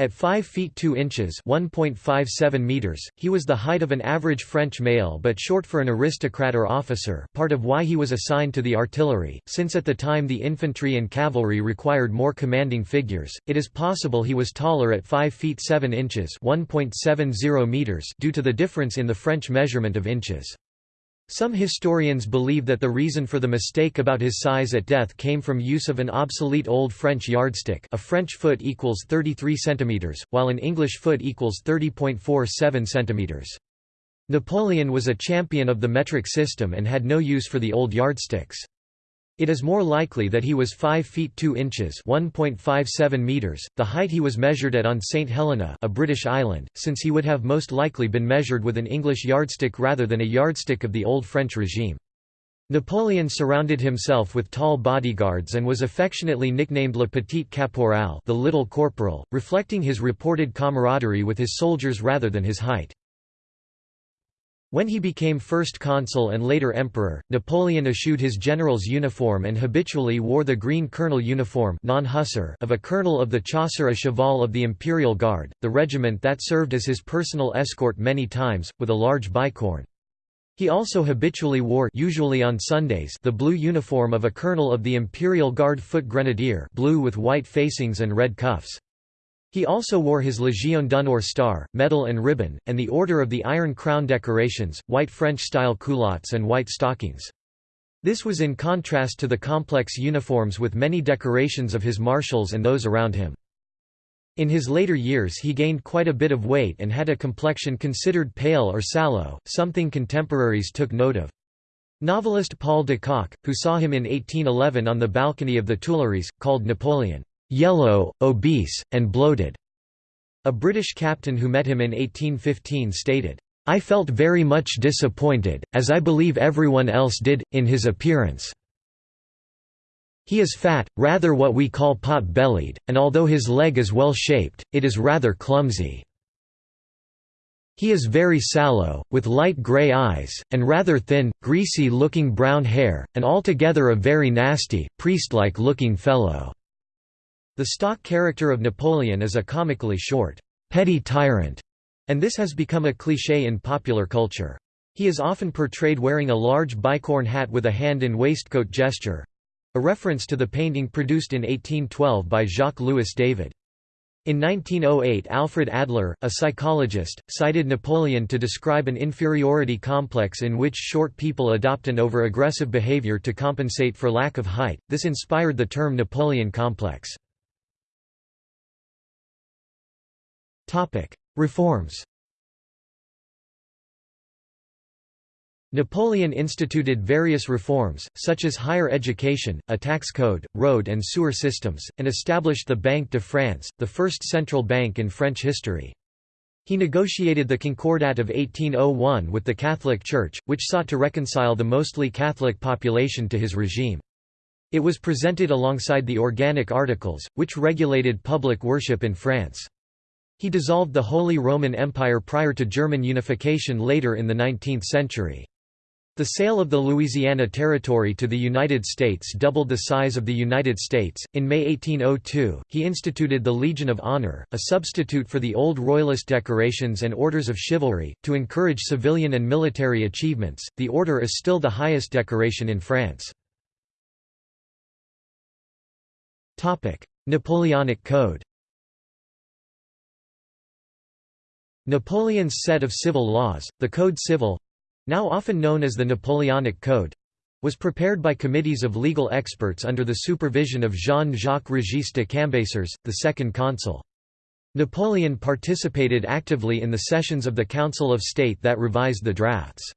At 5 feet 2 inches (1.57 meters), he was the height of an average French male but short for an aristocrat or officer part of why he was assigned to the artillery, since at the time the infantry and cavalry required more commanding figures, it is possible he was taller at 5 feet 7 inches (1.70 meters due to the difference in the French measurement of inches. Some historians believe that the reason for the mistake about his size at death came from use of an obsolete Old French yardstick a French foot equals 33 cm, while an English foot equals 30.47 cm. Napoleon was a champion of the metric system and had no use for the old yardsticks. It is more likely that he was 5 feet 2 inches (1.57 meters), the height he was measured at on St Helena, a British island, since he would have most likely been measured with an English yardstick rather than a yardstick of the old French regime. Napoleon surrounded himself with tall bodyguards and was affectionately nicknamed Le Petit Caporal, the Little Corporal, reflecting his reported camaraderie with his soldiers rather than his height. When he became first consul and later emperor, Napoleon eschewed his general's uniform and habitually wore the green colonel uniform of a colonel of the Chasseurs à Cheval of the Imperial Guard, the regiment that served as his personal escort many times, with a large bicorn. He also habitually wore usually on Sundays the blue uniform of a colonel of the Imperial Guard foot grenadier blue with white facings and red cuffs. He also wore his Légion d'honneur star, medal and ribbon, and the Order of the Iron Crown decorations, white French-style culottes and white stockings. This was in contrast to the complex uniforms with many decorations of his marshals and those around him. In his later years he gained quite a bit of weight and had a complexion considered pale or sallow, something contemporaries took note of. Novelist Paul de Kock, who saw him in 1811 on the balcony of the Tuileries, called Napoleon yellow, obese, and bloated. A British captain who met him in 1815 stated, I felt very much disappointed, as I believe everyone else did, in his appearance. He is fat, rather what we call pot-bellied, and although his leg is well shaped, it is rather clumsy. He is very sallow, with light grey eyes, and rather thin, greasy-looking brown hair, and altogether a very nasty, priest-like looking fellow. The stock character of Napoleon is a comically short, petty tyrant, and this has become a cliché in popular culture. He is often portrayed wearing a large bicorn hat with a hand in waistcoat gesture—a reference to the painting produced in 1812 by Jacques-Louis David. In 1908 Alfred Adler, a psychologist, cited Napoleon to describe an inferiority complex in which short people adopt an over-aggressive behavior to compensate for lack of height. This inspired the term Napoleon complex. Reforms Napoleon instituted various reforms, such as higher education, a tax code, road and sewer systems, and established the Banque de France, the first central bank in French history. He negotiated the Concordat of 1801 with the Catholic Church, which sought to reconcile the mostly Catholic population to his regime. It was presented alongside the Organic Articles, which regulated public worship in France. He dissolved the Holy Roman Empire prior to German unification later in the 19th century. The sale of the Louisiana Territory to the United States doubled the size of the United States. In May 1802, he instituted the Legion of Honor, a substitute for the old Royalist decorations and orders of chivalry. To encourage civilian and military achievements, the order is still the highest decoration in France. Topic: Napoleonic Code Napoleon's set of civil laws, the Code Civil—now often known as the Napoleonic Code, was prepared by committees of legal experts under the supervision of Jean-Jacques Régis de Cambacérès, the second consul. Napoleon participated actively in the sessions of the Council of State that revised the drafts.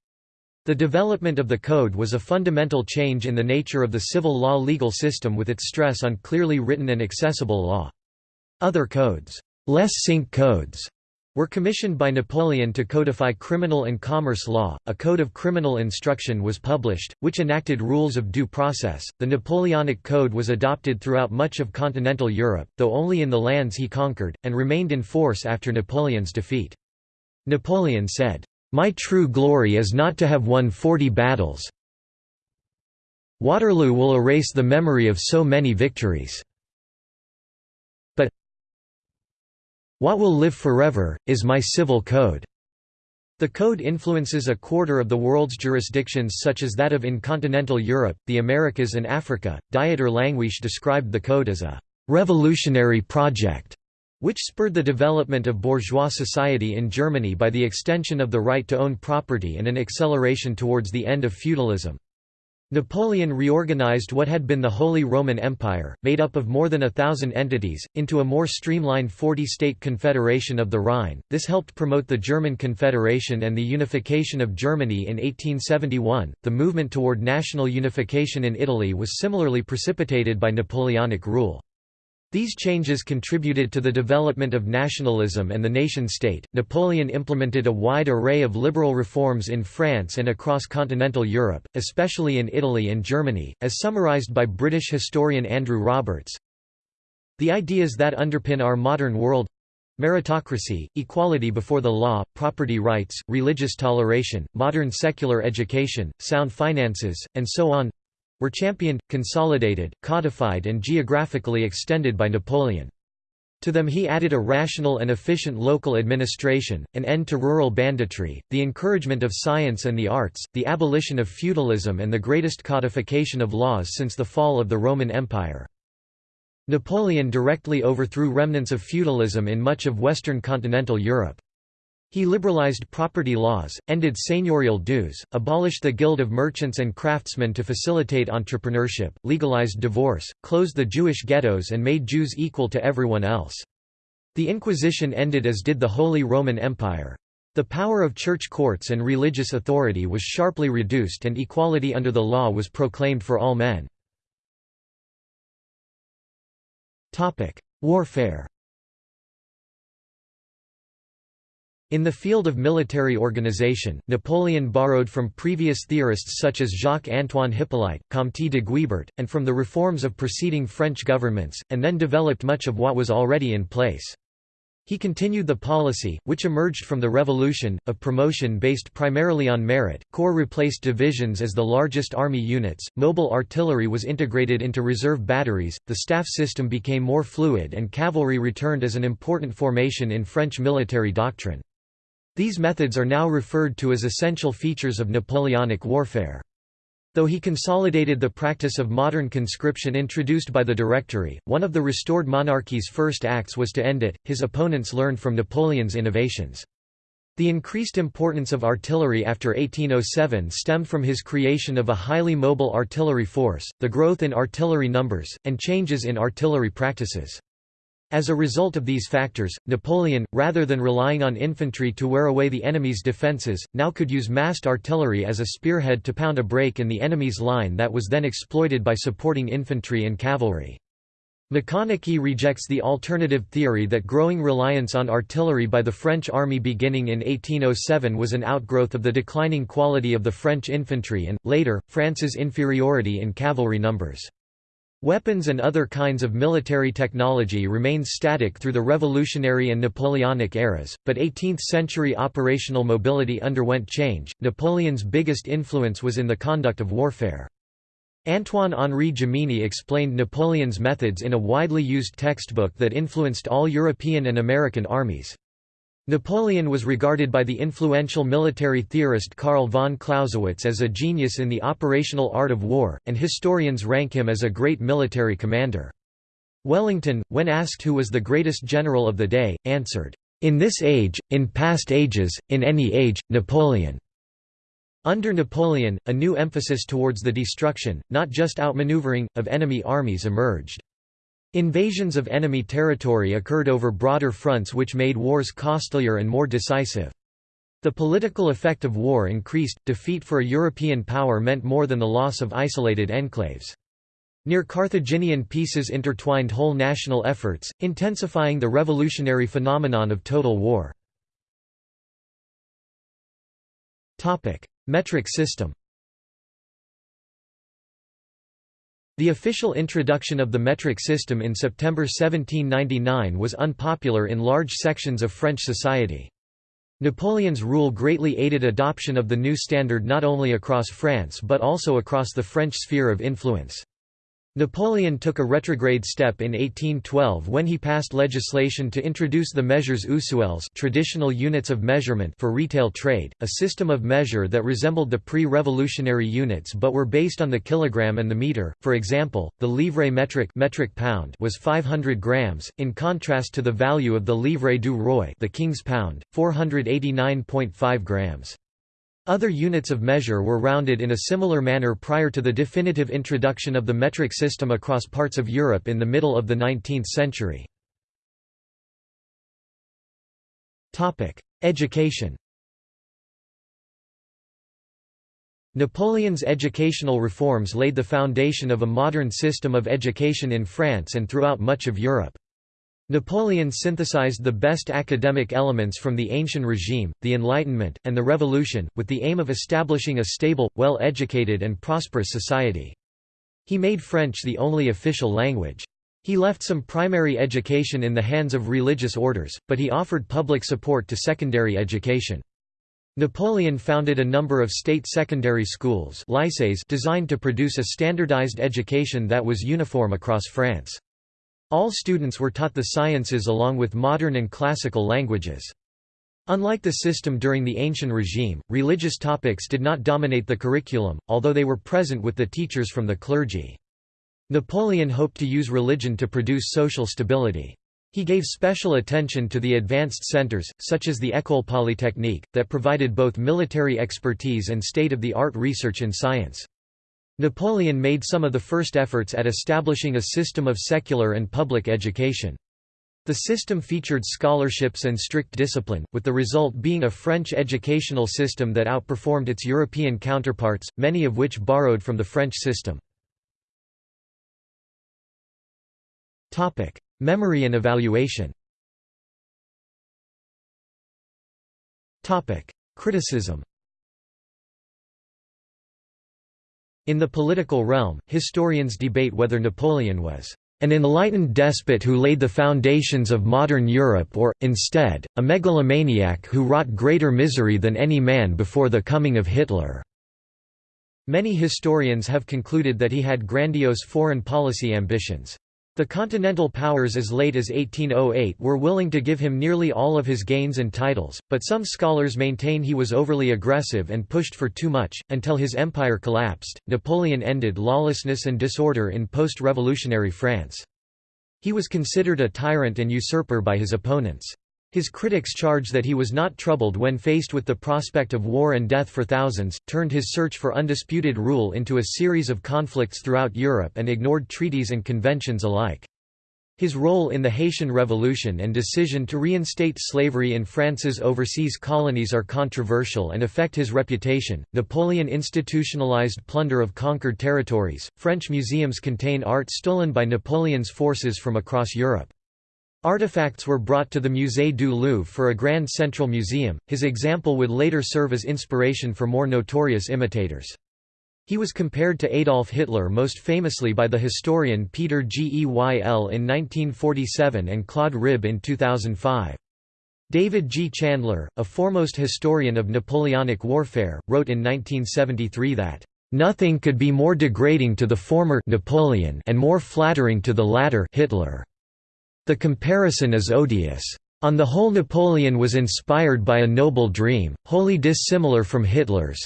The development of the code was a fundamental change in the nature of the civil law legal system with its stress on clearly written and accessible law. Other codes, les cinq codes, were commissioned by Napoleon to codify criminal and commerce law. A code of criminal instruction was published, which enacted rules of due process. The Napoleonic Code was adopted throughout much of continental Europe, though only in the lands he conquered, and remained in force after Napoleon's defeat. Napoleon said, My true glory is not to have won forty battles. Waterloo will erase the memory of so many victories. What will live forever, is my civil code. The code influences a quarter of the world's jurisdictions such as that of in continental Europe, the Americas and Africa. Dieter Langewiesche described the code as a revolutionary project, which spurred the development of bourgeois society in Germany by the extension of the right to own property and an acceleration towards the end of feudalism. Napoleon reorganized what had been the Holy Roman Empire, made up of more than a thousand entities, into a more streamlined 40-state confederation of the Rhine. This helped promote the German Confederation and the unification of Germany in 1871. The movement toward national unification in Italy was similarly precipitated by Napoleonic rule. These changes contributed to the development of nationalism and the nation-state. Napoleon implemented a wide array of liberal reforms in France and across continental Europe, especially in Italy and Germany, as summarized by British historian Andrew Roberts. The ideas that underpin our modern world meritocracy, equality before the law, property rights, religious toleration, modern secular education, sound finances, and so on were championed, consolidated, codified and geographically extended by Napoleon. To them he added a rational and efficient local administration, an end to rural banditry, the encouragement of science and the arts, the abolition of feudalism and the greatest codification of laws since the fall of the Roman Empire. Napoleon directly overthrew remnants of feudalism in much of western continental Europe. He liberalized property laws, ended seigneurial dues, abolished the Guild of Merchants and Craftsmen to facilitate entrepreneurship, legalized divorce, closed the Jewish ghettos and made Jews equal to everyone else. The Inquisition ended as did the Holy Roman Empire. The power of church courts and religious authority was sharply reduced and equality under the law was proclaimed for all men. Warfare In the field of military organization, Napoleon borrowed from previous theorists such as Jacques-Antoine Hippolyte, Comte de Guibert, and from the reforms of preceding French governments, and then developed much of what was already in place. He continued the policy, which emerged from the Revolution, of promotion based primarily on merit. Corps replaced divisions as the largest army units, mobile artillery was integrated into reserve batteries, the staff system became more fluid, and cavalry returned as an important formation in French military doctrine. These methods are now referred to as essential features of Napoleonic warfare. Though he consolidated the practice of modern conscription introduced by the Directory, one of the restored monarchy's first acts was to end it. His opponents learned from Napoleon's innovations. The increased importance of artillery after 1807 stemmed from his creation of a highly mobile artillery force, the growth in artillery numbers, and changes in artillery practices. As a result of these factors, Napoleon, rather than relying on infantry to wear away the enemy's defences, now could use massed artillery as a spearhead to pound a break in the enemy's line that was then exploited by supporting infantry and cavalry. McConachy rejects the alternative theory that growing reliance on artillery by the French army beginning in 1807 was an outgrowth of the declining quality of the French infantry and, later, France's inferiority in cavalry numbers. Weapons and other kinds of military technology remained static through the Revolutionary and Napoleonic eras, but 18th century operational mobility underwent change. Napoleon's biggest influence was in the conduct of warfare. Antoine-Henri Jomini explained Napoleon's methods in a widely used textbook that influenced all European and American armies. Napoleon was regarded by the influential military theorist Karl von Clausewitz as a genius in the operational art of war, and historians rank him as a great military commander. Wellington, when asked who was the greatest general of the day, answered, "'In this age, in past ages, in any age, Napoleon." Under Napoleon, a new emphasis towards the destruction, not just outmaneuvering, of enemy armies emerged. Invasions of enemy territory occurred over broader fronts which made wars costlier and more decisive. The political effect of war increased, defeat for a European power meant more than the loss of isolated enclaves. Near Carthaginian peaces intertwined whole national efforts, intensifying the revolutionary phenomenon of total war. Metric system The official introduction of the metric system in September 1799 was unpopular in large sections of French society. Napoleon's rule greatly aided adoption of the new standard not only across France but also across the French sphere of influence. Napoleon took a retrograde step in 1812 when he passed legislation to introduce the mesures usuels traditional units of measurement for retail trade, a system of measure that resembled the pre-revolutionary units but were based on the kilogram and the meter. For example, the livre metric metric pound was 500 grams, in contrast to the value of the livre du roi the king's pound, 489.5 grams. Other units of measure were rounded in a similar manner prior to the definitive introduction of the metric system across parts of Europe in the middle of the 19th century. Education Napoleon's educational reforms laid the foundation of a modern system of education in France and throughout much of Europe. Napoleon synthesized the best academic elements from the ancient regime, the Enlightenment, and the Revolution, with the aim of establishing a stable, well-educated and prosperous society. He made French the only official language. He left some primary education in the hands of religious orders, but he offered public support to secondary education. Napoleon founded a number of state secondary schools designed to produce a standardized education that was uniform across France. All students were taught the sciences along with modern and classical languages. Unlike the system during the ancient regime, religious topics did not dominate the curriculum, although they were present with the teachers from the clergy. Napoleon hoped to use religion to produce social stability. He gave special attention to the advanced centers, such as the École Polytechnique, that provided both military expertise and state-of-the-art research in science. Napoleon made some of the first efforts at establishing a system of secular and public education. The system featured scholarships and strict discipline, with the result being a French educational system that outperformed its European counterparts, many of which borrowed from the French system. Memory and evaluation Criticism In the political realm, historians debate whether Napoleon was an enlightened despot who laid the foundations of modern Europe or, instead, a megalomaniac who wrought greater misery than any man before the coming of Hitler." Many historians have concluded that he had grandiose foreign policy ambitions. The Continental powers as late as 1808 were willing to give him nearly all of his gains and titles, but some scholars maintain he was overly aggressive and pushed for too much. Until his empire collapsed, Napoleon ended lawlessness and disorder in post revolutionary France. He was considered a tyrant and usurper by his opponents. His critics charge that he was not troubled when faced with the prospect of war and death for thousands, turned his search for undisputed rule into a series of conflicts throughout Europe and ignored treaties and conventions alike. His role in the Haitian Revolution and decision to reinstate slavery in France's overseas colonies are controversial and affect his reputation. Napoleon institutionalized plunder of conquered territories. French museums contain art stolen by Napoleon's forces from across Europe. Artifacts were brought to the Musée du Louvre for a Grand Central Museum, his example would later serve as inspiration for more notorious imitators. He was compared to Adolf Hitler most famously by the historian Peter Geyl in 1947 and Claude Ribbe in 2005. David G. Chandler, a foremost historian of Napoleonic warfare, wrote in 1973 that, "...nothing could be more degrading to the former Napoleon and more flattering to the latter Hitler." The comparison is odious. On the whole Napoleon was inspired by a noble dream, wholly dissimilar from Hitler's.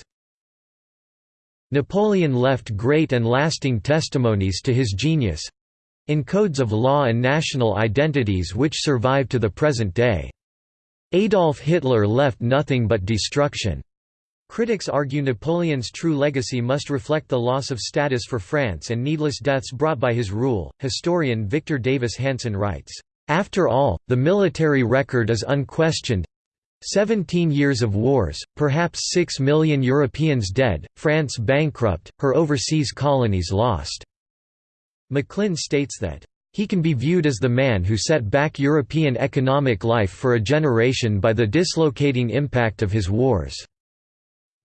Napoleon left great and lasting testimonies to his genius—in codes of law and national identities which survive to the present day. Adolf Hitler left nothing but destruction. Critics argue Napoleon's true legacy must reflect the loss of status for France and needless deaths brought by his rule. Historian Victor Davis Hanson writes, After all, the military record is unquestioned. 17 years of wars, perhaps 6 million Europeans dead, France bankrupt, her overseas colonies lost. McLynn states that, he can be viewed as the man who set back European economic life for a generation by the dislocating impact of his wars.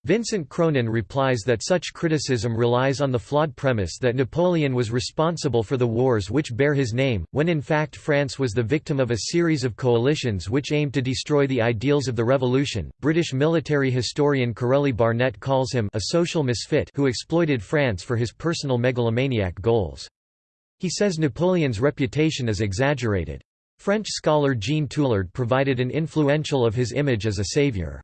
Vincent Cronin replies that such criticism relies on the flawed premise that Napoleon was responsible for the wars which bear his name, when in fact France was the victim of a series of coalitions which aimed to destroy the ideals of the revolution. British military historian Corelli Barnett calls him a social misfit who exploited France for his personal megalomaniac goals. He says Napoleon's reputation is exaggerated. French scholar Jean Tulard provided an influential of his image as a savior.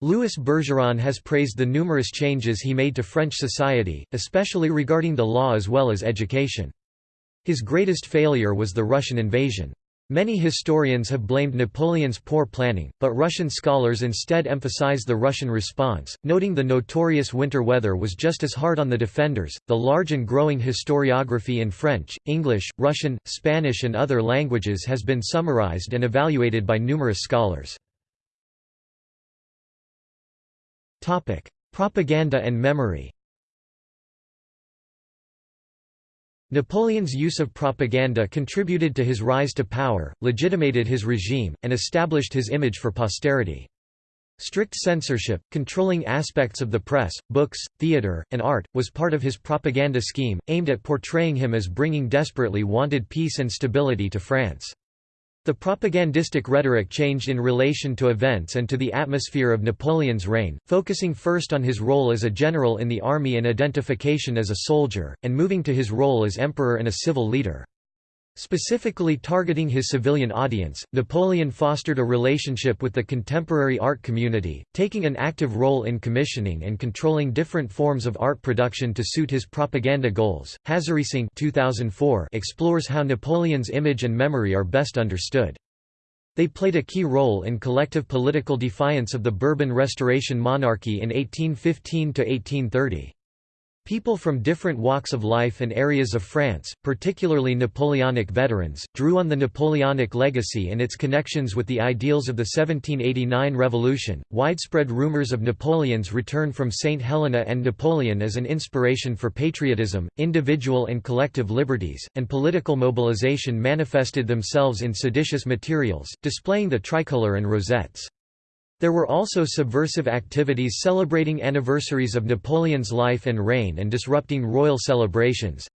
Louis Bergeron has praised the numerous changes he made to French society, especially regarding the law as well as education. His greatest failure was the Russian invasion. Many historians have blamed Napoleon's poor planning, but Russian scholars instead emphasize the Russian response, noting the notorious winter weather was just as hard on the defenders. The large and growing historiography in French, English, Russian, Spanish, and other languages has been summarized and evaluated by numerous scholars. Topic: Propaganda and memory. Napoleon's use of propaganda contributed to his rise to power, legitimated his regime, and established his image for posterity. Strict censorship, controlling aspects of the press, books, theatre, and art, was part of his propaganda scheme, aimed at portraying him as bringing desperately wanted peace and stability to France. The propagandistic rhetoric changed in relation to events and to the atmosphere of Napoleon's reign, focusing first on his role as a general in the army and identification as a soldier, and moving to his role as emperor and a civil leader. Specifically targeting his civilian audience, Napoleon fostered a relationship with the contemporary art community, taking an active role in commissioning and controlling different forms of art production to suit his propaganda goals. Hazareesingh 2004 explores how Napoleon's image and memory are best understood. They played a key role in collective political defiance of the Bourbon Restoration monarchy in 1815–1830. People from different walks of life and areas of France, particularly Napoleonic veterans, drew on the Napoleonic legacy and its connections with the ideals of the 1789 revolution. Widespread rumors of Napoleon's return from St. Helena and Napoleon as an inspiration for patriotism, individual and collective liberties, and political mobilization manifested themselves in seditious materials, displaying the tricolour and rosettes. There were also subversive activities celebrating anniversaries of Napoleon's life and reign and disrupting royal celebrations.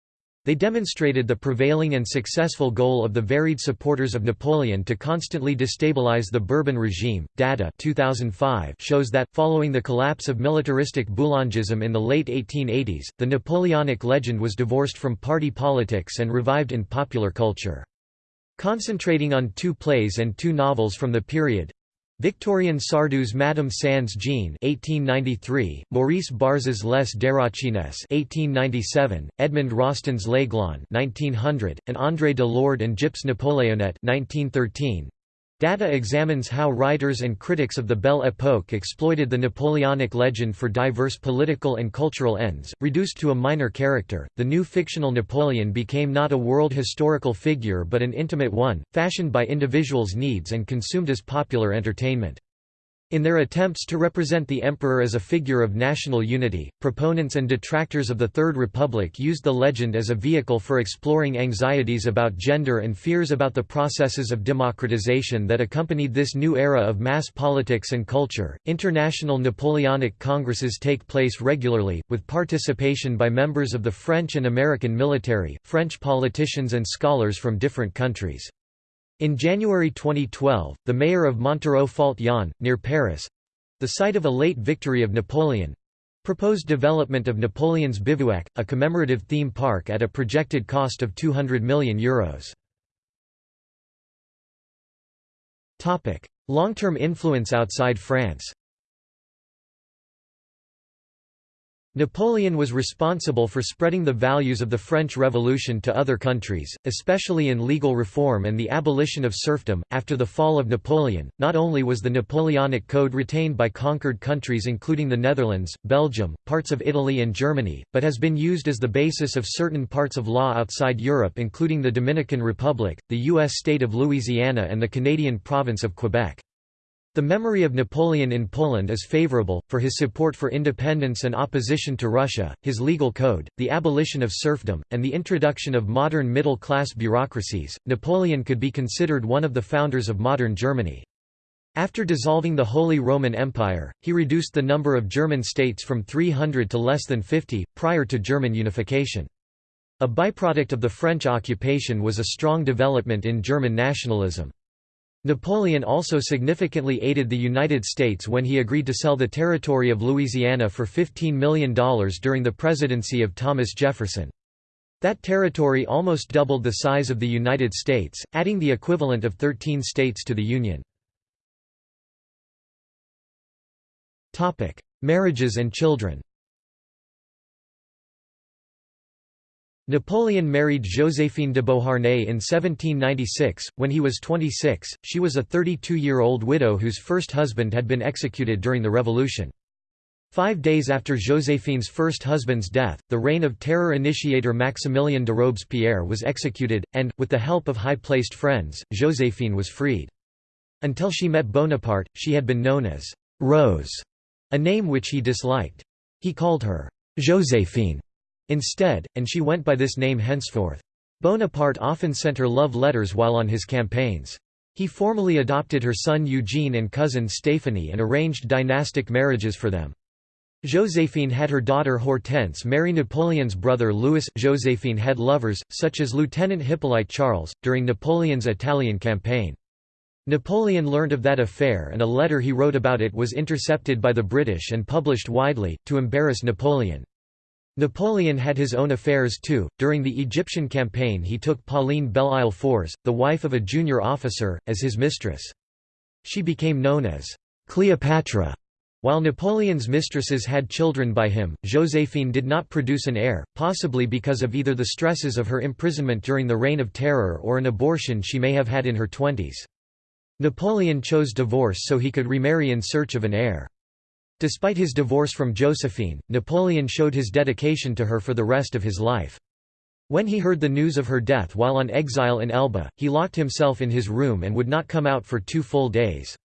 They demonstrated the prevailing and successful goal of the varied supporters of Napoleon to constantly destabilize the Bourbon regime. Datta 2005 shows that, following the collapse of militaristic Boulangism in the late 1880s, the Napoleonic legend was divorced from party politics and revived in popular culture. Concentrating on two plays and two novels from the period, Victorien Sardou's Madame Sans-Gêne (1893), Maurice Barrès's Les Déracinesses (1897), Edmond Rostand's L'Aiglon (1900), and André de Lorde and Gyp's Napoléonette (1913). Datta examines how writers and critics of the Belle Époque exploited the Napoleonic legend for diverse political and cultural ends. Reduced to a minor character, the new fictional Napoleon became not a world historical figure but an intimate one, fashioned by individuals' needs and consumed as popular entertainment. In their attempts to represent the emperor as a figure of national unity, proponents and detractors of the Third Republic used the legend as a vehicle for exploring anxieties about gender and fears about the processes of democratization that accompanied this new era of mass politics and culture. International Napoleonic congresses take place regularly, with participation by members of the French and American military, French politicians, and scholars from different countries. In January 2012, the mayor of Montereau-Fault-Yonne, near Paris—the site of a late victory of Napoleon—proposed development of Napoleon's Bivouac, a commemorative theme park at a projected cost of €200 million. Long-term influence outside France Napoleon was responsible for spreading the values of the French Revolution to other countries, especially in legal reform and the abolition of serfdom. After the fall of Napoleon, not only was the Napoleonic Code retained by conquered countries including the Netherlands, Belgium, parts of Italy, and Germany, but has been used as the basis of certain parts of law outside Europe, including the Dominican Republic, the U.S. state of Louisiana, and the Canadian province of Quebec. The memory of Napoleon in Poland is favorable, for his support for independence and opposition to Russia, his legal code, the abolition of serfdom, and the introduction of modern middle-class bureaucracies. Napoleon could be considered one of the founders of modern Germany. After dissolving the Holy Roman Empire, he reduced the number of German states from 300 to less than 50, prior to German unification. A byproduct of the French occupation was a strong development in German nationalism. Napoleon also significantly aided the United States when he agreed to sell the territory of Louisiana for $15 million during the presidency of Thomas Jefferson. That territory almost doubled the size of the United States, adding the equivalent of 13 states to the Union. Marriages and children Napoleon married Joséphine de Beauharnais in 1796. When he was 26, she was a 32-year-old widow whose first husband had been executed during the Revolution. Five days after Joséphine's first husband's death, the Reign of Terror initiator Maximilien de Robespierre was executed, and, with the help of high-placed friends, Joséphine was freed. Until she met Bonaparte, she had been known as Rose, a name which he disliked. He called her Joséphine instead, and she went by this name henceforth. Bonaparte often sent her love letters while on his campaigns. He formally adopted her son Eugene and cousin Stéphanie and arranged dynastic marriages for them. Joséphine had her daughter Hortense marry Napoleon's brother Louis. Joséphine had lovers, such as Lieutenant Hippolyte Charles, during Napoleon's Italian campaign. Napoleon learned of that affair and a letter he wrote about it was intercepted by the British and published widely, to embarrass Napoleon. Napoleon had his own affairs too. During the Egyptian campaign, he took Pauline Bellisle Fourès, the wife of a junior officer, as his mistress. She became known as Cleopatra. While Napoleon's mistresses had children by him, Joséphine did not produce an heir, possibly because of either the stresses of her imprisonment during the Reign of Terror or an abortion she may have had in her twenties. Napoleon chose divorce so he could remarry in search of an heir. Despite his divorce from Josephine, Napoleon showed his dedication to her for the rest of his life. When he heard the news of her death while on exile in Elba, he locked himself in his room and would not come out for two full days.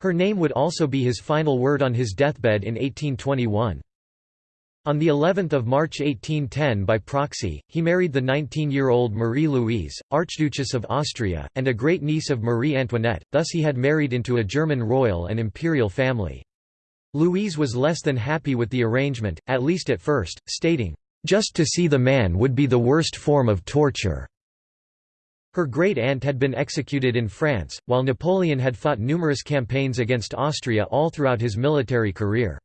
Her name would also be his final word on his deathbed in 1821. On the 11th of March 1810 by proxy, he married the 19-year-old Marie-Louise, Archduchess of Austria, and a great-niece of Marie Antoinette, thus he had married into a German royal and imperial family. Louise was less than happy with the arrangement, at least at first, stating, "...just to see the man would be the worst form of torture." Her great-aunt had been executed in France, while Napoleon had fought numerous campaigns against Austria all throughout his military career.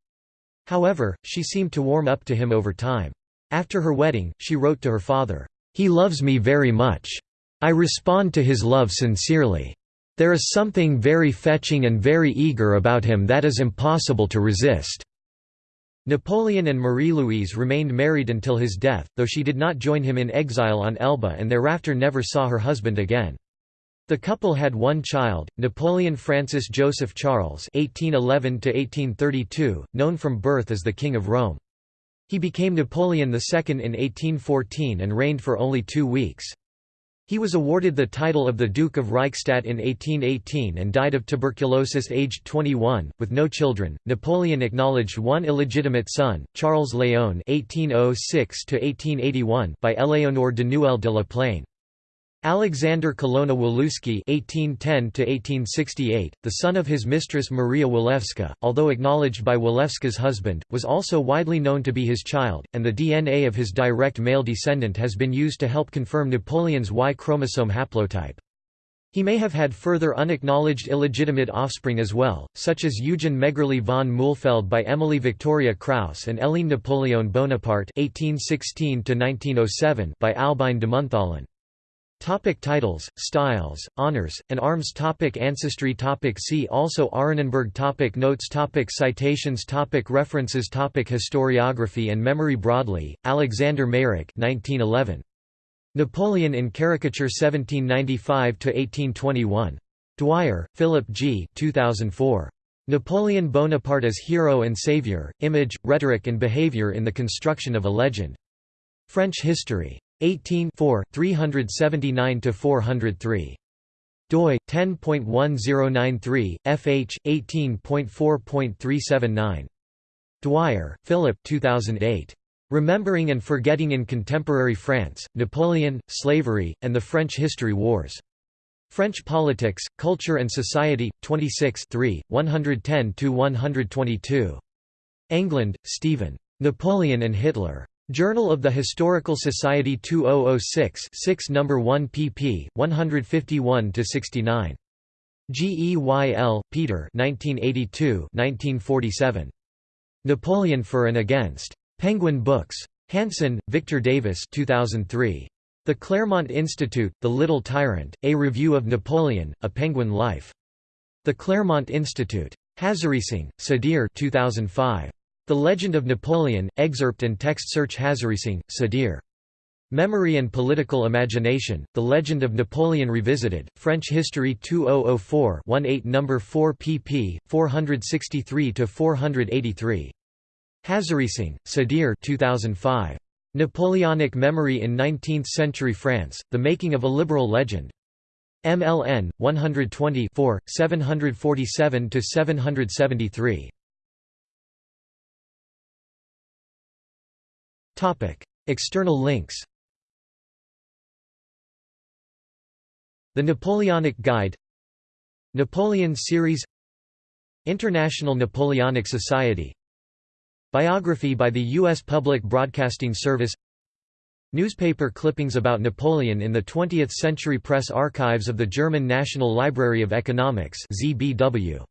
However, she seemed to warm up to him over time. After her wedding, she wrote to her father, "'He loves me very much. I respond to his love sincerely. There is something very fetching and very eager about him that is impossible to resist." Napoleon and Marie-Louise remained married until his death, though she did not join him in exile on Elba and thereafter never saw her husband again. The couple had one child, Napoleon Francis Joseph Charles (1811–1832), known from birth as the King of Rome. He became Napoleon II in 1814 and reigned for only two weeks. He was awarded the title of the Duke of Reichstadt in 1818 and died of tuberculosis aged 21, with no children. Napoleon acknowledged one illegitimate son, Charles Léon (1806–1881), by Éléonore de Nouël de la Plaine. Alexander Colonna Walewski (1810–1868), the son of his mistress Maria Walewska, although acknowledged by Walewska's husband, was also widely known to be his child, and the DNA of his direct male descendant has been used to help confirm Napoleon's Y chromosome haplotype. He may have had further unacknowledged illegitimate offspring as well, such as Eugen Megerle von Mühlfeld by Emily Victoria Krauss and Éline Napoleon Bonaparte (1816–1907) by Albine de Montholon. Topic titles, styles, honors, and arms topic Ancestry topic See also Arenenberg topic Notes topic Citations topic References topic Historiography and memory Broadley, Alexander Meyrick 1911. Napoleon in Caricature 1795–1821. Dwyer, Philip G. 2004. Napoleon Bonaparte as Hero and Savior, Image, Rhetoric and Behavior in the Construction of a Legend. French History. 18 379–403 doi 10.1093 fh 18.4.379 Dwyer, Philip 2008 Remembering and Forgetting in Contemporary France Napoleon Slavery and the French History Wars French Politics, Culture and Society, 26 110–122. Englund, Steven. Napoleon and Hitler. Journal of the Historical Society 2006 6 No. 1 pp. 151–69. Geyl, Peter 1982 1947. Napoleon for and Against. Penguin Books. Hanson, Victor Davis 2003. The Claremont Institute, The Little Tyrant, A Review of Napoleon, A Penguin Life. The Claremont Institute. Hazareesingh, Sudhir 2005. The Legend of Napoleon, excerpt and text search Hazareesingh, Sudhir. Memory and Political Imagination, The Legend of Napoleon Revisited, French History 2004-18 No. 4 pp. 463–483. Hazareesingh, Sudhir 2005. Napoleonic Memory in Nineteenth-Century France, The Making of a Liberal Legend. MLN, 120 747–773. External links The Napoleonic Guide Napoleon Series International Napoleonic Society Biography by the U.S. Public Broadcasting Service Newspaper clippings about Napoleon in the 20th Century Press Archives of the German National Library of Economics ZBW.